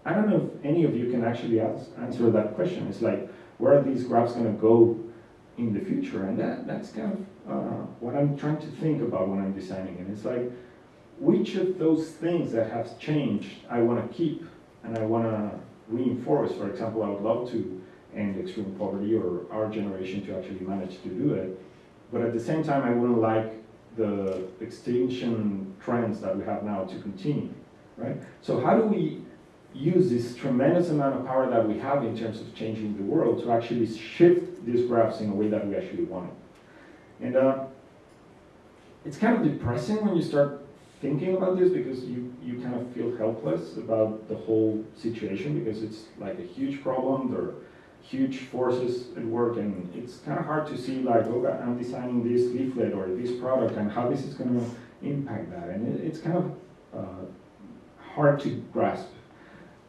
I don't know if any of you can actually ask, answer that question. It's like, where are these graphs going to go in the future? And that, that's kind of uh, what I'm trying to think about when I'm designing. And it's like, which of those things that have changed I want to keep and I want to reinforce? For example, I would love to end extreme poverty or our generation to actually manage to do it. But at the same time, I wouldn't like the extinction trends that we have now to continue, right? So how do we use this tremendous amount of power that we have in terms of changing the world to actually shift these graphs in a way that we actually want it? And uh, it's kind of depressing when you start thinking about this because you, you kind of feel helpless about the whole situation because it's like a huge problem. There are huge forces at work and it's kind of hard to see like, oh, I'm designing this leaflet or this product and how this is going to impact that. And it, it's kind of uh, hard to grasp.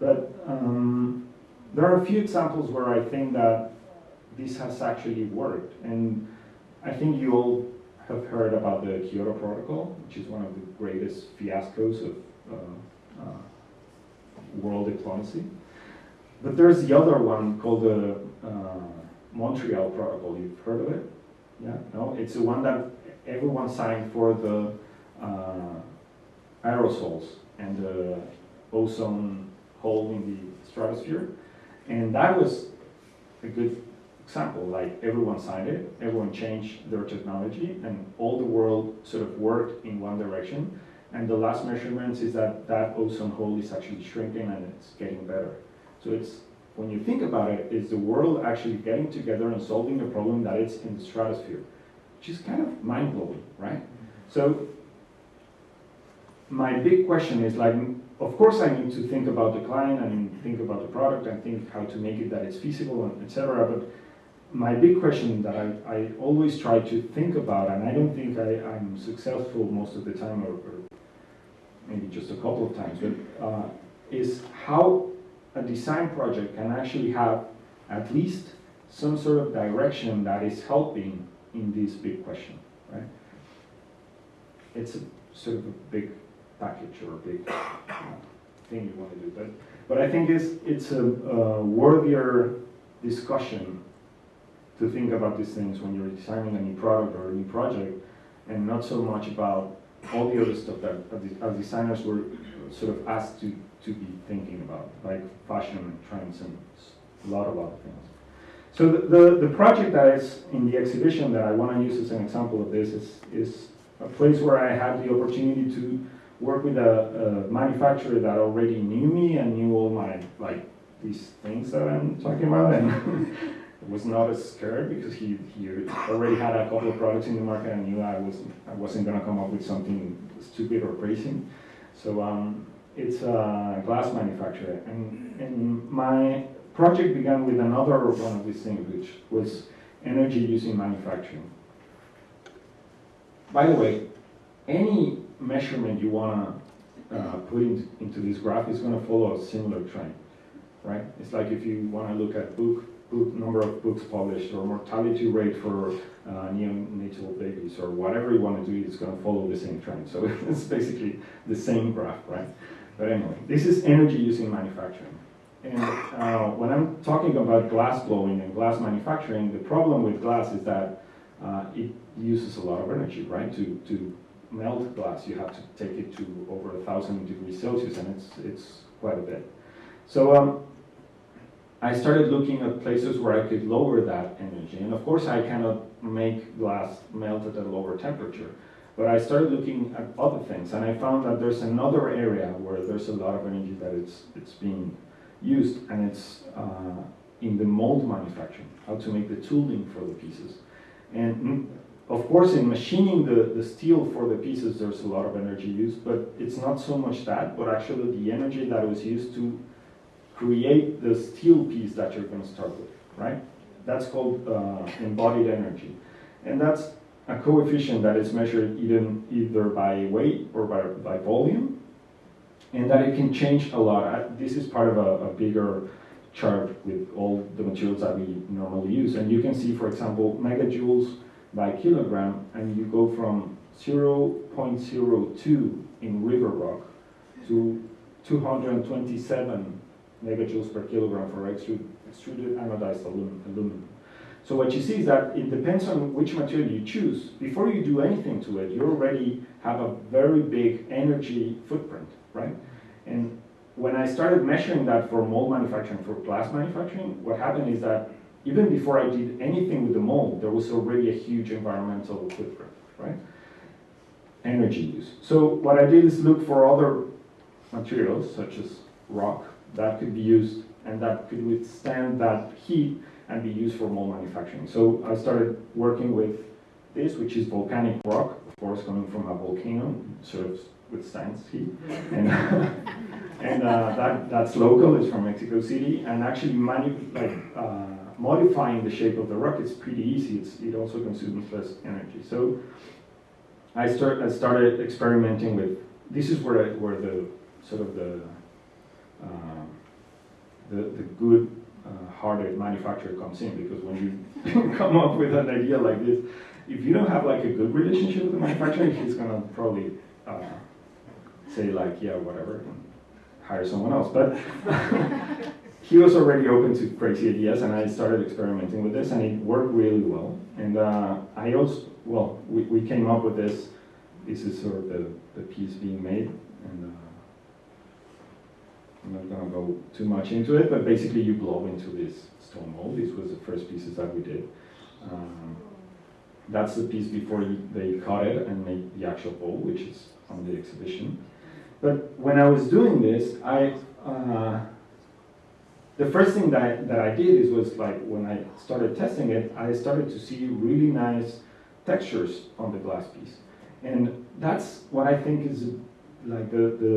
But um, there are a few examples where I think that this has actually worked. And I think you all have heard about the Kyoto Protocol, which is one of the greatest fiascos of uh, uh, world diplomacy. But there's the other one called the uh, Montreal Protocol. You've heard of it? Yeah? No? It's the one that everyone signed for the uh, aerosols and the ozone hole in the stratosphere. And that was a good example, like everyone signed it, everyone changed their technology, and all the world sort of worked in one direction. And the last measurements is that that ozone hole is actually shrinking and it's getting better. So it's, when you think about it, is the world actually getting together and solving a problem that is in the stratosphere, which is kind of mind-blowing, right? So my big question is like, of course I need to think about the client and think about the product and think how to make it that it's feasible and etc. But my big question that I, I always try to think about, and I don't think I, I'm successful most of the time, or, or maybe just a couple of times, but uh, is how a design project can actually have at least some sort of direction that is helping in this big question, right? It's a sort of a big package or a big thing you want to do, but but I think it's it's a, a worthier discussion to think about these things when you're designing a new product or a new project, and not so much about all the other stuff that as designers were sort of asked to, to be thinking about, like fashion and trends and a lot of other things. So the, the, the project that is in the exhibition that I want to use as an example of this is, is a place where I had the opportunity to work with a, a manufacturer that already knew me and knew all my, like, these things that I'm talking about. And (laughs) was not as scared because he, he already had a couple of products in the market and knew I wasn't, I wasn't going to come up with something stupid or crazy. So um, it's a glass manufacturer. And, and my project began with another one of these things, which was energy using manufacturing. By the way, any measurement you want to uh, put into, into this graph is going to follow a similar trend, right? It's like if you want to look at book, book number of books published or mortality rate for uh, neonatal babies or whatever you want to do, it's going to follow the same trend. So (laughs) it's basically the same graph, right? But anyway, this is energy using manufacturing. And uh, when I'm talking about glass blowing and glass manufacturing, the problem with glass is that uh, it uses a lot of energy, right? To, to melt glass, you have to take it to over a thousand degrees Celsius, and it's, it's quite a bit. So um, I started looking at places where I could lower that energy. And of course, I cannot make glass melt at a lower temperature. But I started looking at other things, and I found that there's another area where there's a lot of energy that it's, it's being used, and it's uh, in the mold manufacturing, how to make the tooling for the pieces. And mm, of course, in machining the, the steel for the pieces, there's a lot of energy used, but it's not so much that, but actually the energy that was used to create the steel piece that you're going to start with, right? That's called uh, embodied energy. And that's a coefficient that is measured either, either by weight or by, by volume and that it can change a lot. I, this is part of a, a, bigger chart with all the materials that we normally use. And you can see, for example, megajoules by kilogram, and you go from 0.02 in river rock to 227 megajoules per kilogram for extruded, anodized aluminum. So what you see is that it depends on which material you choose. Before you do anything to it, you already have a very big energy footprint right? And when I started measuring that for mold manufacturing, for glass manufacturing, what happened is that even before I did anything with the mold, there was already a huge environmental footprint, right? Energy use. So what I did is look for other materials, such as rock, that could be used and that could withstand that heat and be used for mold manufacturing. So I started working with this, which is volcanic rock, of course, coming from a volcano, sort of withstands heat. (laughs) And, (laughs) and uh, that, that's local, it's from Mexico City, and actually manu like, uh, modifying the shape of the rock is pretty easy. It's, it also consumes less energy. So I, start, I started experimenting with, this is where, I, where the sort of the, uh, the, the good uh, manufacturer comes in because when you (laughs) come up with an idea like this, if you don't have like a good relationship with the manufacturer, he's gonna probably uh, say like, yeah, whatever, and hire someone else. But (laughs) he was already open to crazy ideas, and I started experimenting with this, and it worked really well. And uh, I also, well, we, we came up with this. This is sort of the, the piece being made, and uh, I'm not gonna go too much into it, but basically you blow into this stone mold. This was the first pieces that we did. Um, that's the piece before they cut it and made the actual bowl, which is on the exhibition. But when I was doing this, I uh, the first thing that I, that I did is was like when I started testing it, I started to see really nice textures on the glass piece, and that's what I think is like the, the,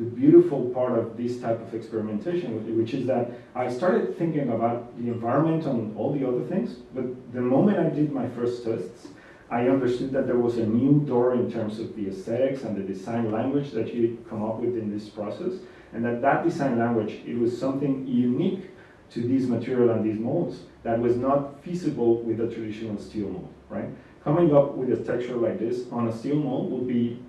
the beautiful part of this type of experimentation, which is that I started thinking about the environment and all the other things, but the moment I did my first tests, I understood that there was a new door in terms of the aesthetics and the design language that you come up with in this process, and that that design language, it was something unique to this material and these molds that was not feasible with a traditional steel mold, right? Coming up with a texture like this on a steel mold would be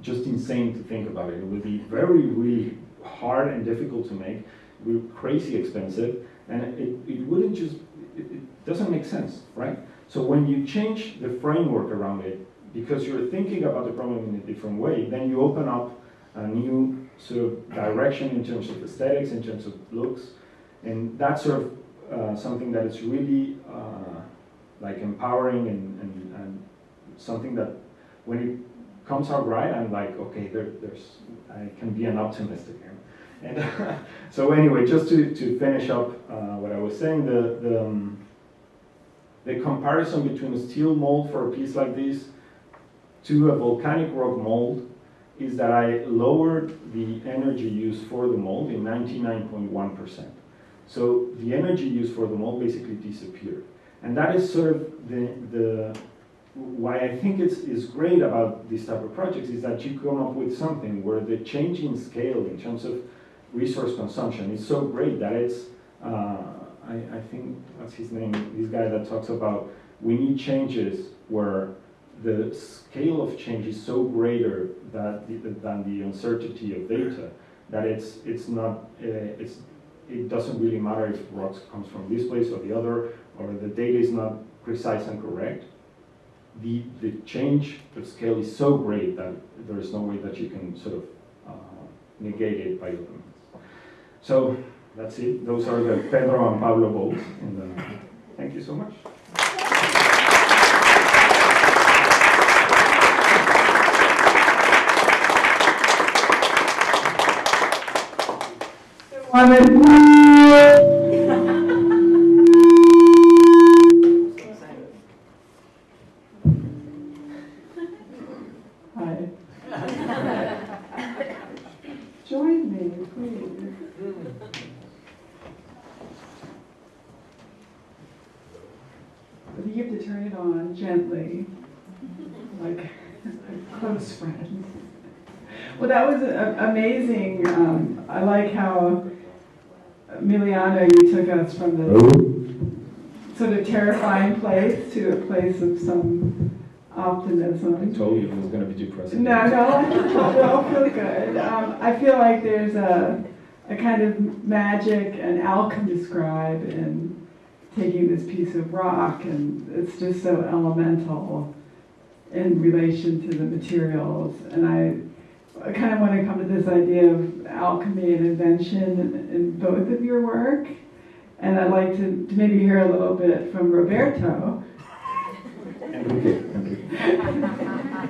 just insane to think about it. It would be very, really hard and difficult to make, it would be crazy expensive, and it, it wouldn't just, it, it doesn't make sense, right? So when you change the framework around it, because you're thinking about the problem in a different way, then you open up a new sort of direction in terms of aesthetics, in terms of looks, and that's sort of uh, something that is really uh, like empowering and, and, and, something that when it comes out right, I'm like, okay, there, there's I can be an optimist again. And (laughs) so anyway, just to, to finish up uh, what I was saying, the, the um, the comparison between a steel mold for a piece like this to a volcanic rock mold is that I lowered the energy use for the mold in 99.1%. So the energy use for the mold basically disappeared. And that is sort of the, the why I think it's, is great about these type of projects is that you come up with something where the change in scale in terms of resource consumption is so great that it's, uh, I, I think, what's his name, this guy that talks about, we need changes where the scale of change is so greater that, than the uncertainty of data, that it's, it's not, uh, it's, it doesn't really matter if rocks comes from this place or the other, or the data is not precise and correct. The, the change of scale is so great that there is no way that you can sort of uh, negate it by means. So that's it. Those are the Pedro and Pablo uh, thank you so much. Hi. Join me, please. But you have to turn it on gently, like a close friend. Well, that was a- amazing. Um, I like how Emiliano, you took us from the sort of terrifying place to a place of some optimism. I told you it was going to be depressing. No, no, I all feel good. Um, I feel like there's a, a kind of magic and alchemy described in taking this rock, and it's just so elemental in relation to the materials. And I, I kind of want to come to this idea of alchemy and invention in, in both of your work. And I'd like to, to maybe hear a little bit from Roberto. Enrique, (laughs) Enrique.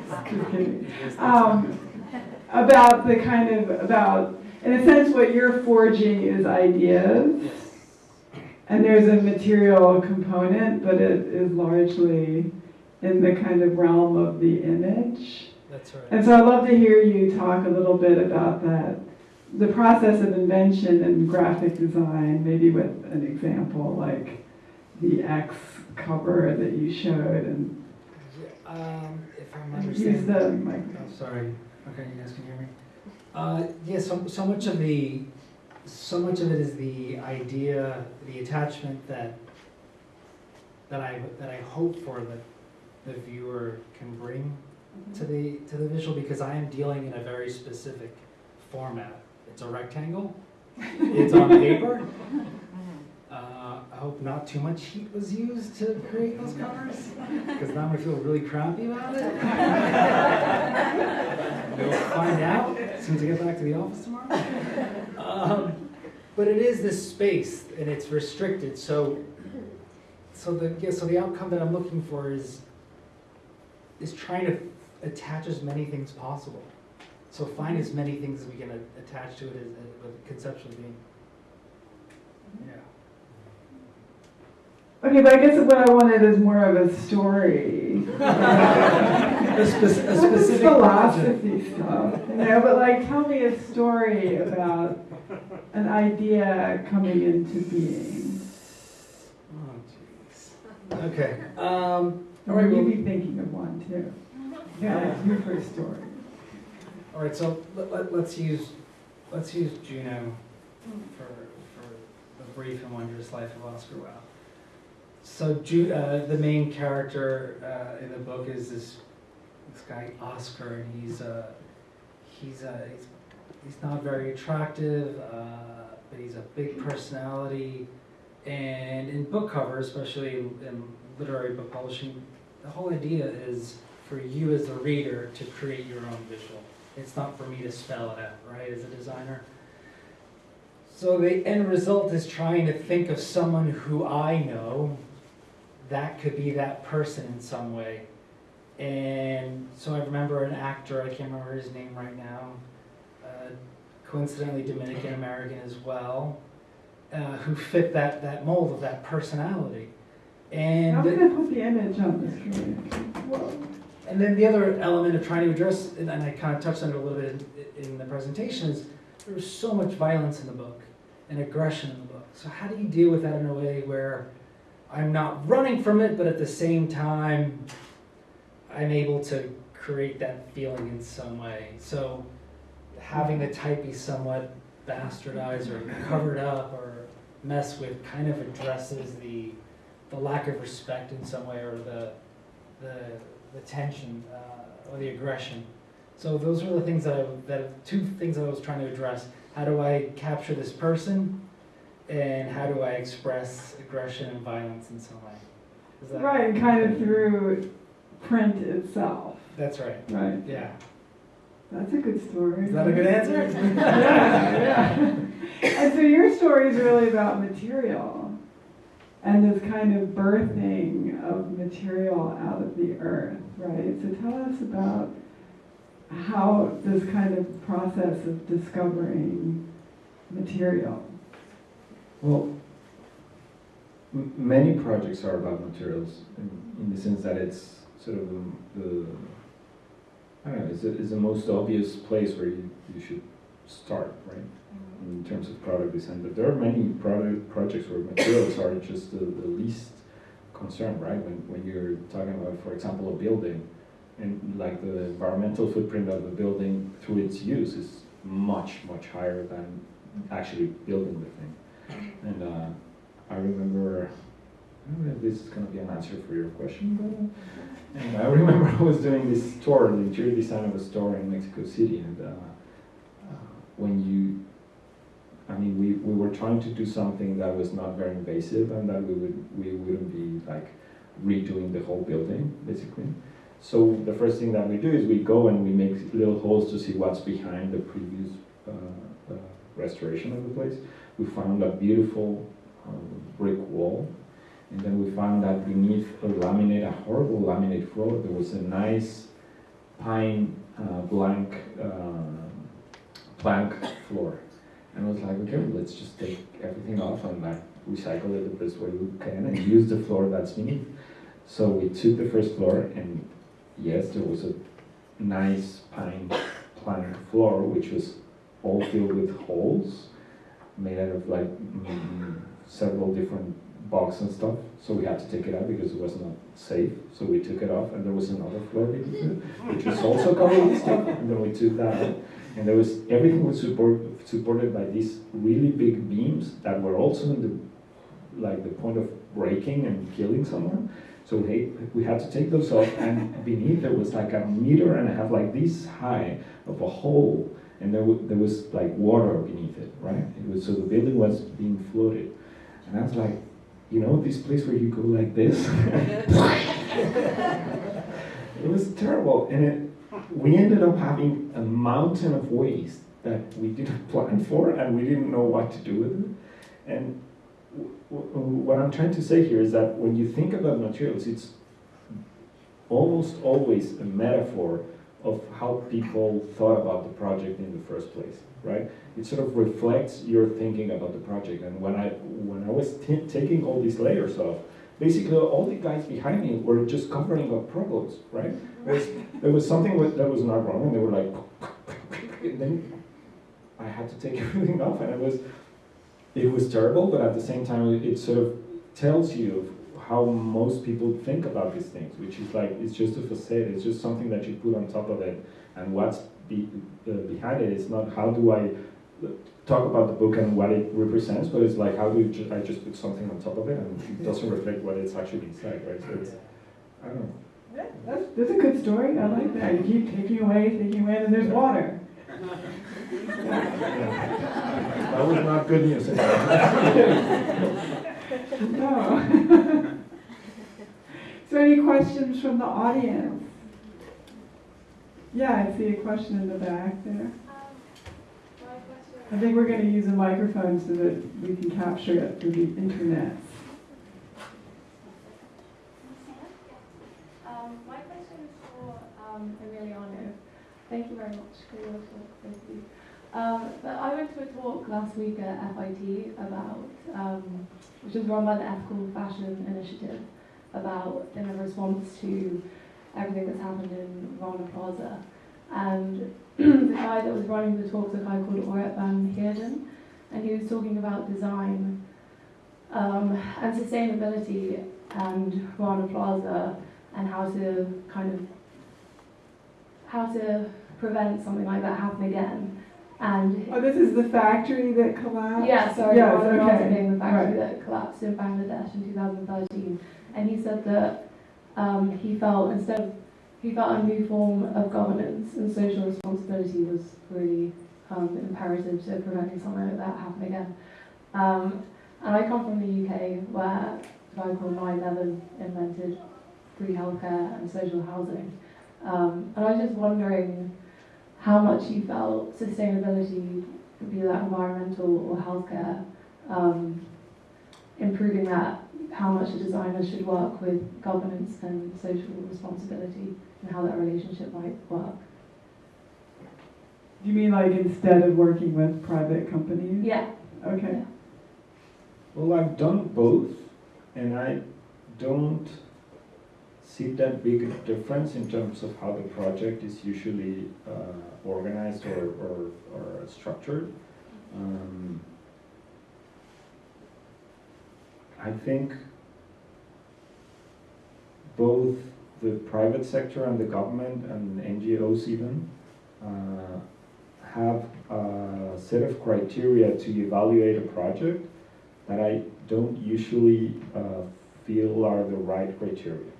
Just kidding. Um, about the kind of, about, in a sense, what you're forging is ideas. And there's a material component, but it is largely in the kind of realm of the image. That's right. And so I'd love to hear you talk a little bit about that, the process of invention and graphic design, maybe with an example like the X cover that you showed and Um, if I'm use understanding. the Oh, sorry. Okay, you guys can hear me. Uh, yeah, so, so much of the, so much of it is the idea, the attachment that, that I, that I hope for that the viewer can bring mm-hmm. to the, to the visual because I am dealing in a very specific format. It's a rectangle, it's on paper. (laughs) I hope not too much heat was used to create those covers, because now I'm gonna feel really crappy about it. (laughs) We'll find out as soon as I get back to the office tomorrow. Um, but it is this space, and it's restricted, so, so the, yeah, so the outcome that I'm looking for is, is trying to attach as many things possible. So find as many things as we can attach to it as, as with conceptually being. Yeah. Okay, but I guess what I wanted is more of a story. A spec- a specific project. philosophy stuff, you know, but like tell me a story about an idea coming into being. Oh, jeez. Okay, um, all Or right, you well, be thinking of one too. Yeah, it's your first story. all right, so let, let, let's use, let's use Junot for, for the brief and wondrous life of Oscar Wao. So uh, the main character, uh, in the book is this, this guy Oscar, and he's, uh, he's, uh, he's, he's not very attractive, uh, but he's a big personality. And in book cover, especially in, in literary book publishing, the whole idea is for you as the reader to create your own visual. It's not for me to spell it out, right, as a designer. So the end result is trying to think of someone who I know that could be that person in some way. And so I remember an actor, I can't remember his name right now, uh, coincidentally Dominican American as well, uh, who fit that, that mold of that personality. And I'm gonna put the image on the screen. And then the other element of trying to address, and I kind of touched on it a little bit in, in the presentation, is there was so much violence in the book and aggression in the book. So how do you deal with that in a way where I'm not running from it, but at the same time, I'm able to create that feeling in some way. So having the type be somewhat bastardized or covered up or messed with kind of addresses the the lack of respect in some way or the the, the tension uh, or the aggression. So those are the things that I that two things that I was trying to address. How do I capture this person, and how do I express aggression and violence in some way? Is that Right, and kind of through print itself, That's right. right? Yeah. That's a good story. Is that a good answer? (laughs) yeah, yeah. And so your story is really about material and this kind of birthing of material out of the earth, right? So tell us about how this kind of process of discovering material. Well, many projects are about materials in, in the sense that it's sort of the, the I don't know, it's the, it's the most obvious place where you, you should start, right? Mm-hmm. In terms of product design, but there are many product projects where materials are just the, the least concern, right? When, when you're talking about, for example, a building, and like the environmental footprint of the building through its use is much, much higher than mm-hmm. actually building the thing. And uh, I remember, I don't know if this is going to be an answer for your question, but and I remember I was doing this tour, the interior design of a store in Mexico City, and uh, uh, when you, I mean, we, we were trying to do something that was not very invasive and that we would we wouldn't be like redoing the whole building, basically. So the first thing that we do is we go and we make little holes to see what's behind the previous uh, uh, restoration of the place. We found a beautiful um, brick wall, and then we found that beneath a laminate, a horrible laminate floor, there was a nice pine uh, blank uh, plank floor. And I was like, okay, let's just take everything off and like recycle it the best way we can and use the floor that's beneath. So we took the first floor and yes, there was a nice pine plank floor which was all filled with holes made out of like several different bugs and stuff. So we had to take it out because it was not safe. So we took it off and there was another floor beneath which was also covered with stuff and then we took that out. And there was everything was support, supported by these really big beams that were also in the like the point of breaking and killing someone. So we, we had to take those off, and beneath there was like a meter and a half, like this high, of a hole, and there, there was like water beneath it, right? It was so the building was being floated, and I was like, you know, this place where you go like this. (laughs) it was terrible, and it, we ended up having a mountain of waste that we didn't (laughs) plan for, and we didn't know what to do with it, and what I'm trying to say here is that when you think about materials, it's almost always a metaphor of how people thought about the project in the first place, right? It sort of reflects your thinking about the project. And when I when I was taking all these layers off, basically all the guys behind me were just covering up problems, right? There was, there was something with, that was not wrong, and they were like, and (laughs) then I had to take (laughs) everything off, and it was it was terrible, but at the same time, it, it sort of tells you how most people think about these things, which is like it's just a facade, it's just something that you put on top of it, and what's be, uh, behind it is not how do I talk about the book and what it represents, but it's like how do ju- I just put something on top of it and it doesn't reflect what it's actually inside, right? So it's I don't know. Yeah, That's, that's a good story. I like that. You keep taking away, taking away, and there's water. (laughs) That was not good news. (laughs) No. (laughs) So any questions from the audience? Yeah, I see a question in the back there. I think we're going to use a microphone so that we can capture it through the internet. Um, my question is for um, Emiliano. Thank you very much for your talk, thank you. Um, but I went to a talk last week at FIT about, um, which was run by the Ethical Fashion Initiative, about in a response to everything that's happened in Rana Plaza. And (clears throat) the guy that was running the talk was a guy called Auret van Heerden, and he was talking about design um, and sustainability and Rana Plaza and how to kind of how to prevent something like that happening again. And Oh, this is the factory that collapsed? yeah, sorry, Yes, okay. the factory Right. that collapsed in Bangladesh in 2013. And he said that um, he felt instead of he felt a new form of governance and social responsibility was really um, imperative to preventing something like that happening again. Um, and I come from the UK where a guy called Nye Bevan invented free healthcare and social housing. Um, and I was just wondering how much you felt sustainability, could be that environmental or healthcare, um, improving that, how much a designer should work with governance and social responsibility and how that relationship might work. Do you mean like instead of working with private companies? Yeah. Okay. Well, I've done both, and I don't see that big difference in terms of how the project is usually uh, organized or, or, or structured. Um, I think both the private sector and the government and NGOs even uh, have a set of criteria to evaluate a project that I don't usually uh, feel are the right criteria.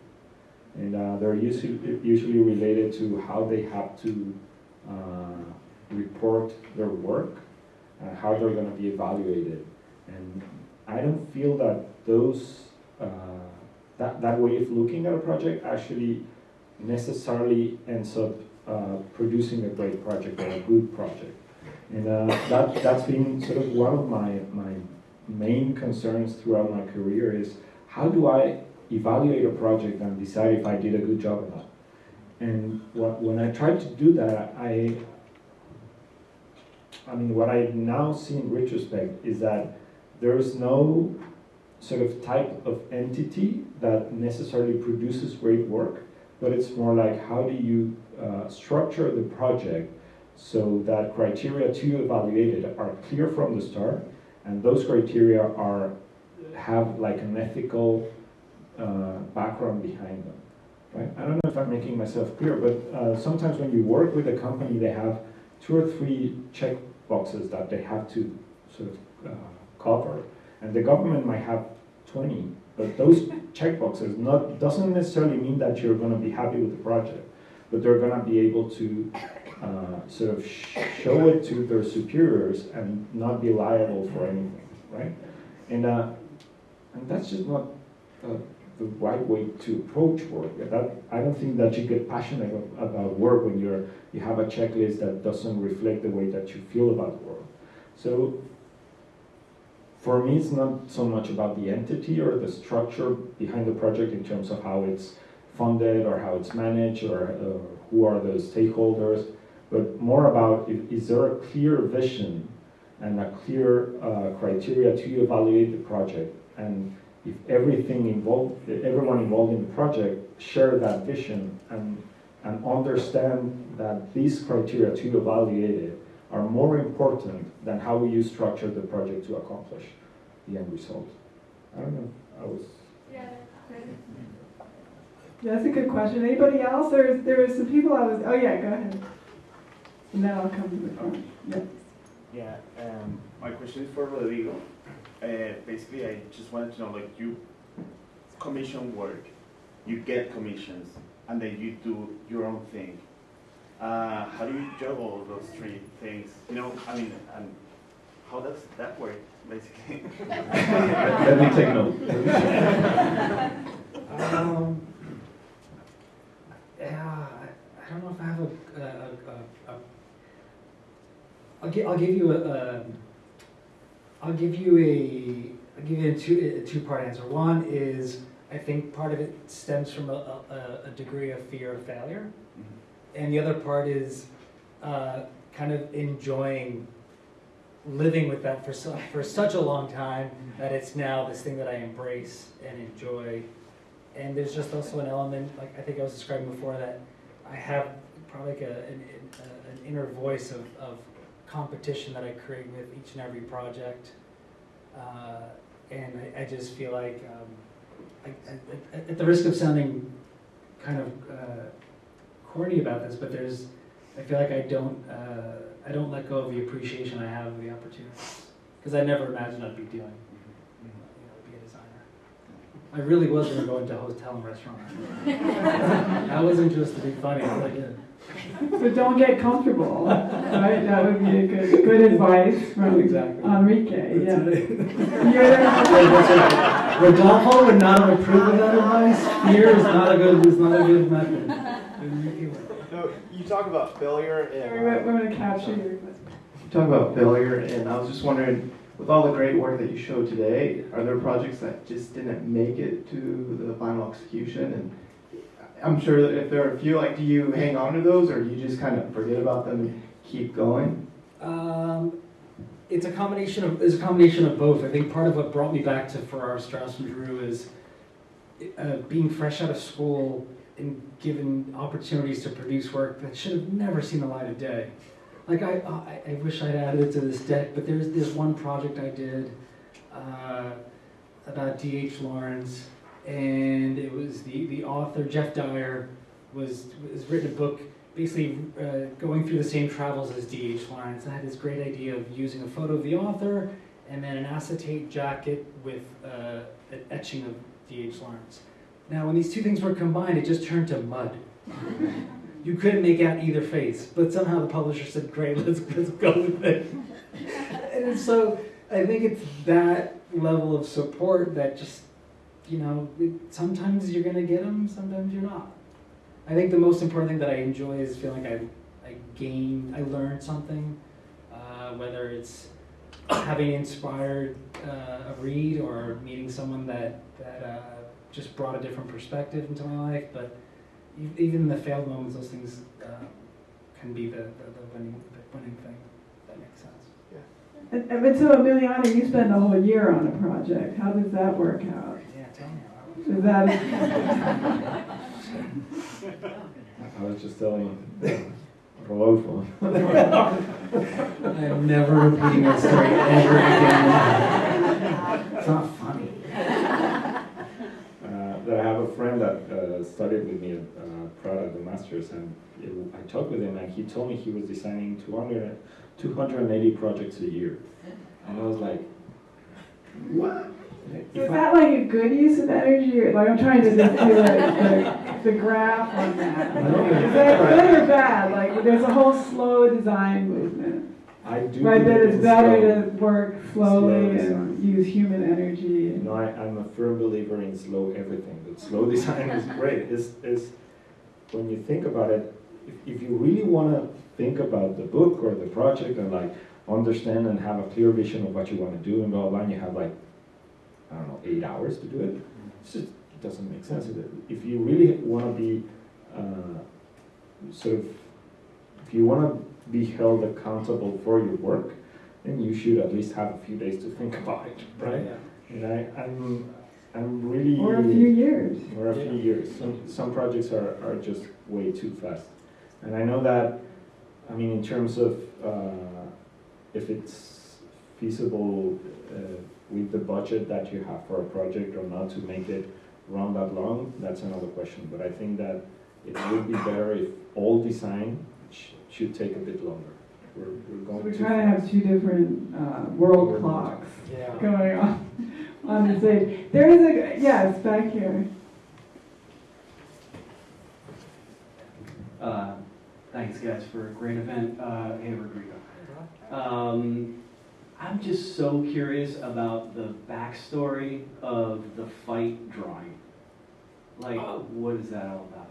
And uh, they're usually, usually related to how they have to uh, report their work, uh, how they're going to be evaluated. And I don't feel that those, uh, that, that way of looking at a project actually necessarily ends up uh, producing a great project or a good project. And uh, that, that's been sort of one of my, my main concerns throughout my career is how do I evaluate a project and decide if I did a good job or not? And what, when I tried to do that, I, I mean, what I now see in retrospect is that there is no sort of type of entity that necessarily produces great work, but it's more like how do you uh, structure the project so that criteria to evaluate it are clear from the start, and those criteria are have like an ethical uh, background behind them. Right? I don't know if I'm making myself clear, but uh, sometimes when you work with a company, they have two or three check boxes that they have to sort of uh, cover, and the government might have 20, but those (laughs) check boxes not doesn't necessarily mean that you're going to be happy with the project, but they're going to be able to uh, sort of sh- show it to their superiors and not be liable for anything, right? And uh, and that's just not uh, the right way to approach work. That I don't think that you get passionate about work when you're you have a checklist that doesn't reflect the way that you feel about work. So for me, it's not so much about the entity or the structure behind the project in terms of how it's funded or how it's managed or uh, who are the stakeholders, but more about if, is there a clear vision and a clear uh, criteria to evaluate the project and if everything involved, everyone involved in the project share that vision and, and understand that these criteria to evaluate it are more important than how you structure the project to accomplish the end result. I don't know, I was, Yeah. Yeah, that's a good question. Anybody else? There's, there were some people I was, oh yeah, go ahead. And then I'll come to the front. Yeah. Yeah, um, my question is for Rodrigo. Uh, basically, I just wanted to know, like, you commission work, you get commissions, and then you do your own thing. Uh, how do you juggle those three things? You know, I mean, and how does that work, basically? (laughs) let me take note. Um, yeah, I, I don't know if I have a, a, a, a, a I'll give, I'll give you a, um, I'll give you a, I'll give you a two, a two-part answer. One is, I think part of it stems from a, a, a degree of fear of failure. And the other part is, uh, kind of enjoying living with that for so, for such a long time that it's now this thing that I embrace and enjoy. And there's just also an element, like I think I was describing before, that I have probably like a, an, an inner voice of, of competition that I create with each and every project. Uh, and I, I just feel like, um, I, I, at- the risk of sounding kind of uh, corny about this, but there's, I feel like I don't, uh, I don't let go of the appreciation I have of the opportunities. Because I never imagined I'd be doing, you know, be a designer. I really wasn't gonna go into hotel and restaurant. (laughs) I wasn't just to be funny, I really. So don't get comfortable, right? That would be a good, good advice from Exactly. Enrique, yeah. That's it. Right. (laughs) Rodolfo would not have approved of that advice. Fear is not a good, is not a good method. No, you talk about failure We're we're gonna capture your you talk about failure, and I was just wondering, with all the great work that you showed today, are there projects that just didn't make it to the final execution? And I'm sure that if there are a few, like, do you hang on to those, or do you just kind of forget about them and keep going? Um, it's a combination of it's a combination of both. I think part of what brought me back to Farrar, Straus and Giroux is uh, being fresh out of school and given opportunities to produce work that should have never seen the light of day. Like I, I, I wish I'd added it to this deck, but there's this one project I did uh, about D.H. Lawrence, and it was the, the author Geoff Dyer was was written a book basically uh, going through the same travels as D.H. Lawrence. I had this great idea of using a photo of the author and then an acetate jacket with uh, an etching of D.H. Lawrence. Now, when these two things were combined, it just turned to mud. (laughs) you couldn't make out either face, but somehow the publisher said, "Great, let's let's go with it." and so I think it's that level of support that just, you know, it, sometimes you're gonna get them, sometimes you're not. I think the most important thing that I enjoy is feeling like I, I gained, I learned something, uh, whether it's having inspired uh, a read or meeting someone that, that uh, just brought a different perspective into my life. But even the failed moments, those things uh, can be the, the, the, winning, the winning thing. That makes sense. And, and but so Emiliano, you spend a whole year on a project. How does that work out? Yeah, tell me. Is that, (laughs) I was just telling Rodolfo. (laughs) I am never repeating that story ever again. (laughs) It's not funny. Uh, that I have a friend that uh, studied with me at uh, Pratt at the Masters, and it, I talked with him, and he told me he was designing 200, 280 projects a year. And I was like, what? is If I- that like a good use of energy or like I'm trying to just do like the, (laughs) the graph on that. Is that good or bad? Like there's a whole slow design movement. I do Right, that it's better slow. to work slowly Slow and use human energy. No, I, I'm a firm believer in slow everything, slow design is great. Is is when you think about it, if, if you really want to think about the book or the project and like understand and have a clear vision of what you want to do and blah blah, and you have like I don't know eight hours to do it. It's just it doesn't make sense. If you really want to be uh, sort of, if you want to be held accountable for your work, then you should at least have a few days to think (laughs) about it, right? And I, I'm, I'm really. Or a few years. Or a few years. Some, some projects are, are just way too fast. And I know that, I mean, in terms of, uh, if it's feasible, uh, with the budget that you have for a project or not to make it run that long, that's another question. But I think that it would be better if all design sh- should take a bit longer. We're, we're So going we too kind of have two different uh, world World clocks Yeah. going on on the stage. There is a yes back here. Uh, Thanks, guys, for a great event. Uh, Hey, Rodrigo. Um, I'm just so curious about the backstory of the fight drawing. Like, Oh. what is that all about?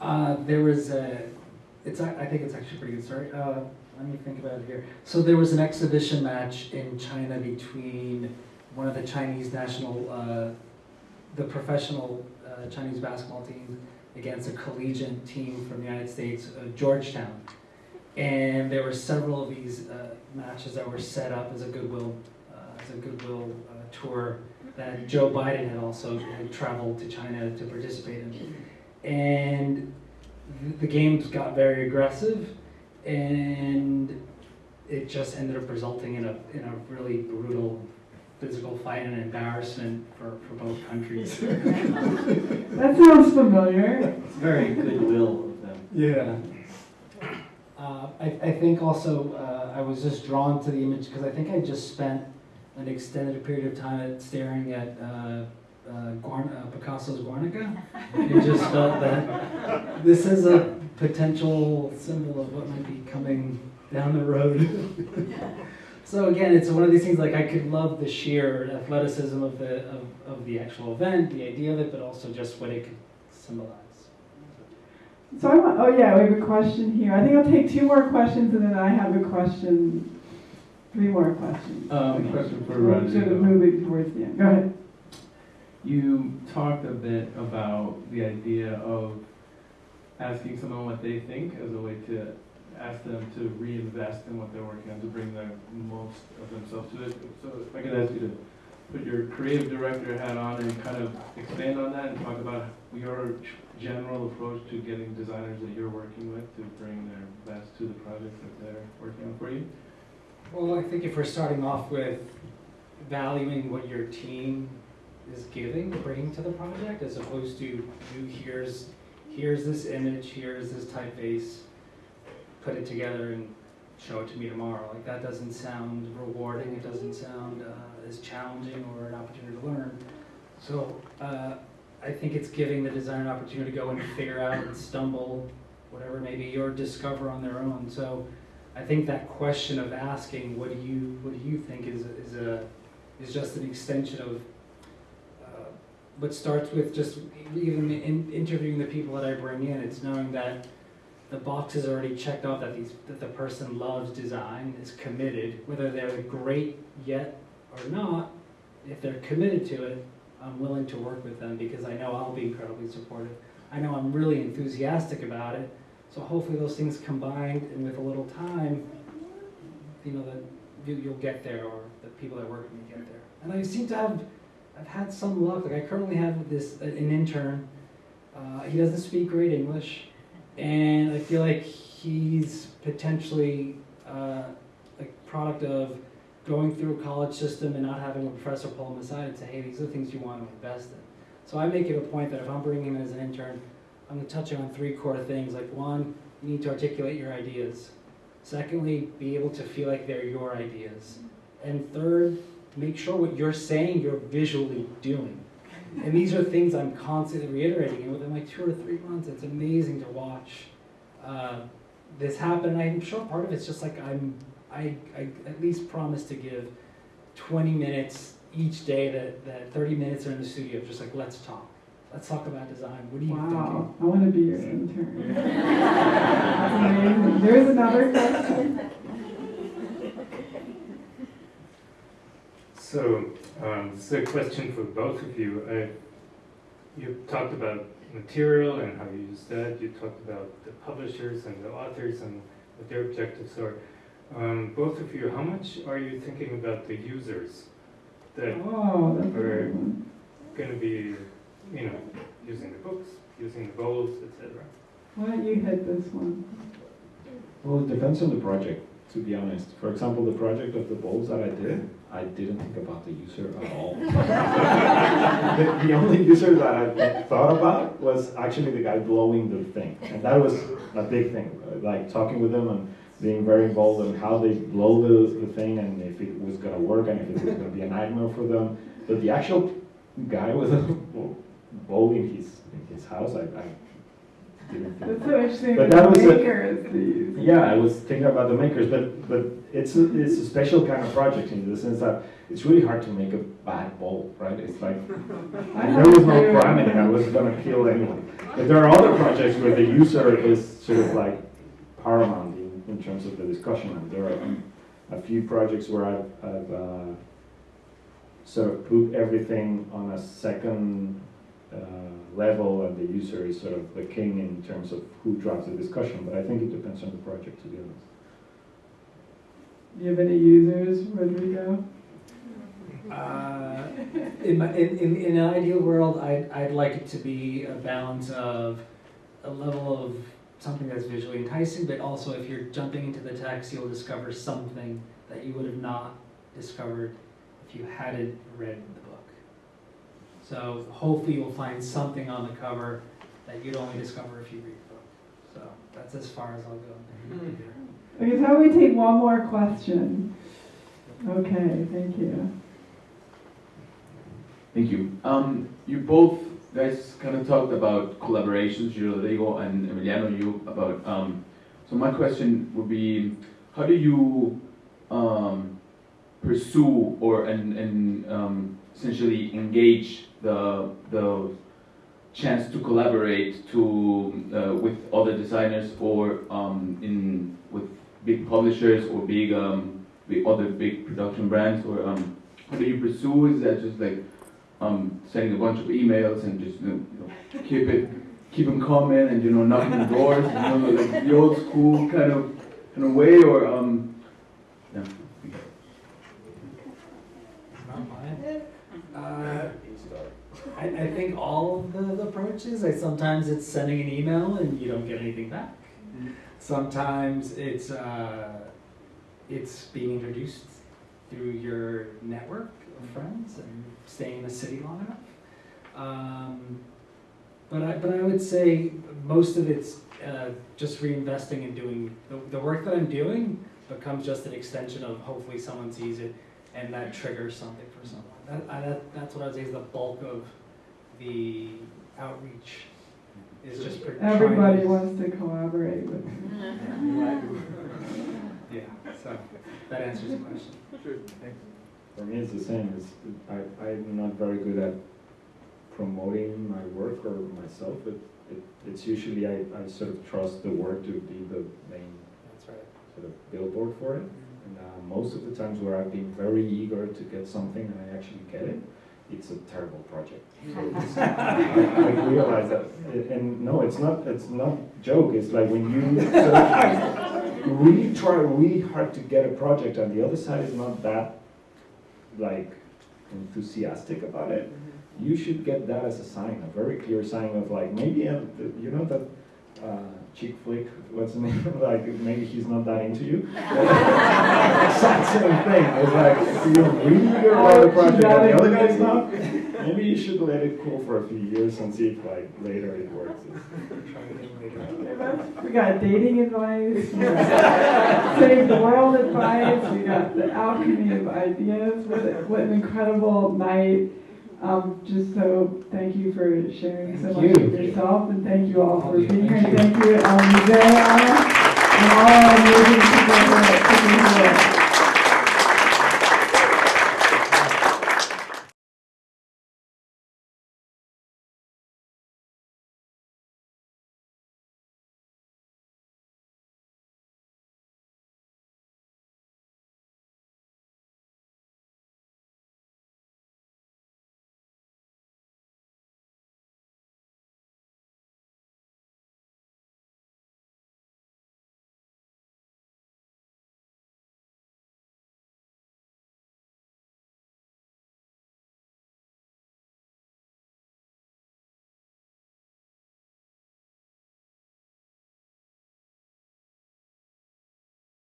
Uh, there was a, it's, I think it's actually a pretty good story. Uh, let me think about it here. So there was an exhibition match in China between one of the Chinese national, uh, the professional uh, Chinese basketball teams against a collegiate team from the United States, uh, Georgetown. And there were several of these uh, matches that were set up as a goodwill, uh, as a goodwill tour that Joe Biden had also had traveled to China to participate in and the games got very aggressive, and it just ended up resulting in a in a really brutal physical fight and embarrassment for, for both countries. (laughs) That sounds familiar. It's very goodwill of them. Yeah. Uh, I, I think also, uh, I was just drawn to the image because I think I just spent an extended period of time at staring at, uh, uh, Guarn- uh, Picasso's Guernica. And just felt that this is a potential symbol of what might be coming down the road. (laughs) So again, it's one of these things like I could love the sheer athleticism of the, of, of the actual event, the idea of it, but also just what it could symbolize. So I want, oh yeah, we have a question here. I think I'll take two more questions and then I have a question, three more questions. Um, question for We're Sort of Rodrigo. moving towards the end. Go ahead. You talked a bit about the idea of asking someone what they think as a way to ask them to reinvest in what they're working on to bring the most of themselves to it. So if I could ask you to put your creative director hat on and kind of expand on that and talk about your general approach to getting designers that you're working with to bring their best to the projects that they're working on for you. Well, I think if we're starting off with valuing what your team is giving, bringing to the project, as opposed to here's, here's this image, here's this typeface, put it together and show it to me tomorrow. Like that doesn't sound rewarding, it doesn't sound uh, as challenging or an opportunity to learn. So uh, I think it's giving the designer an opportunity to go and figure out and stumble, whatever it may be, or discover on their own. So I think that question of asking, what do you, what do you think is, is a, is just an extension of, uh, what starts with just even in interviewing the people that I bring in, it's knowing that the box is already checked off that these, that the person loves design, is committed, whether they're great yet or not, if they're committed to it, I'm willing to work with them because I know I'll be incredibly supportive. I know I'm really enthusiastic about it, so hopefully those things combined and with a little time, you know, that you, you'll get there or the people that work with me get there. And I seem to have, I've had some luck. Like I currently have this, an intern. Uh, he doesn't speak great English, and I feel like he's potentially uh, a product of going through a college system and not having a professor pull him aside and say, hey, these are the things you want to invest in. So I make it a point that if I'm bringing him in as an intern, I'm going to touch on three core things. Like one, you need to articulate your ideas. Secondly, be able to feel like they're your ideas. And third, make sure what you're saying you're visually doing. And these are things I'm constantly reiterating. And within like two or three months, it's amazing to watch uh, this happen. And I'm sure part of it's just like I'm, I, I at least promise to give 20 minutes each day that, that 30 minutes are in the studio, just like let's talk. Let's talk about design. What are you thinking? Wow, I want to be your intern. (laughs) That's amazing. There's another question. So, um, this is a question for both of you. I, you talked about material and how you use that. You talked about the publishers and the authors and what their objectives are. Um, both of you, how much are you thinking about the users that Oh, that's a Or- good one. going to be, you know, using the books, using the bowls, etc.? Why don't you hit this one? Well, it depends on the project, to be honest. For example, the project of the bowls that I did, I didn't think about the user at (laughs) all. the, the only user that I thought about was actually the guy blowing the thing. And that was a big thing, uh, like talking with them and being very involved in how they blow the, the thing and if it was going to work and if it was going to be a nightmare for them. But the actual guy with a bowl in his, in his house, I, I didn't think That's so interesting. But that that the was a- the. Yeah, I was thinking about the makers, but but it's a, it's a special kind of project in the sense that it's really hard to make a bad bowl, right? It's like (laughs) I there was no have crime in it. I was gonna kill anyone. But there are other projects where the user is sort of like paramount in, in terms of the discussion. And there are a few projects where I've, I've uh, sort of put everything on a second uh, level, and the user is sort of the king in terms of who drives the discussion. But I think it depends on the project, to be honest. Do you have any users, Rodrigo? Uh, in, my, in, in, in an ideal world, I'd, I'd like it to be a balance of a level of something that's visually enticing, but also if you're jumping into the text, you'll discover something that you would have not discovered if you hadn't read the book. So hopefully you'll find something on the cover that you'd only discover if you read the book. So that's as far as I'll go. Okay, so how we take one more question? Okay, thank you. Thank you. Um, you both guys kind of talked about collaborations, Rodrigo and Emiliano, you about, um, so my question would be, how do you, um, pursue or, and, and, um, essentially engage the, the chance to collaborate to, uh, with other designers or, um, in, with big publishers or big, um, other big production brands or, um, do you pursue? Is that just like, um, sending a bunch of emails and just you know, keep it, keep them coming and you know knocking the doors, you know, like the old school kind of kind of way, or um, yeah. Uh, I, I think all of the, the approaches, I, sometimes it's sending an email and you don't get anything back. Sometimes it's, uh, it's being introduced through your network of friends and staying in the city long enough. Um, but I, but I would say most of it's uh, just reinvesting and doing the, the work that I'm doing becomes just an extension of hopefully someone sees it and that triggers something for someone. That, I, that, that's what I would say is the bulk of the outreach is just per- to- Everybody wants to collaborate with (laughs) me. Yeah, so that answers the question. Sure. For me, it's the same. It's, I, I'm not very good at promoting my work or myself. It, it, it's usually I, I sort of trust the work to be the main That's right. sort of billboard for it. And uh, most of the times where I've been very eager to get something and I actually get it, it's a terrible project. I, (laughs) I realize that, and no, it's not. It's not joke. It's like when you really (laughs) try really hard to get a project, and the other side is not that like enthusiastic about it. You should get that as a sign, a very clear sign of like maybe uh, the- you know that uh, chick flick. What's the name? (laughs) like maybe he's not that into you. (laughs) exact same thing. It's like so you're really good about the oh, project, and the other guy's not. (laughs) Maybe you should let it cool for a few years and see if like later it works. We got dating advice, we got save the world advice, we got the alchemy of ideas. What, what an incredible night. Um, just so, thank you for sharing so much you. of yourself, and thank you all for being here. Thank And thank you, Museo, and all our amazing people that are here.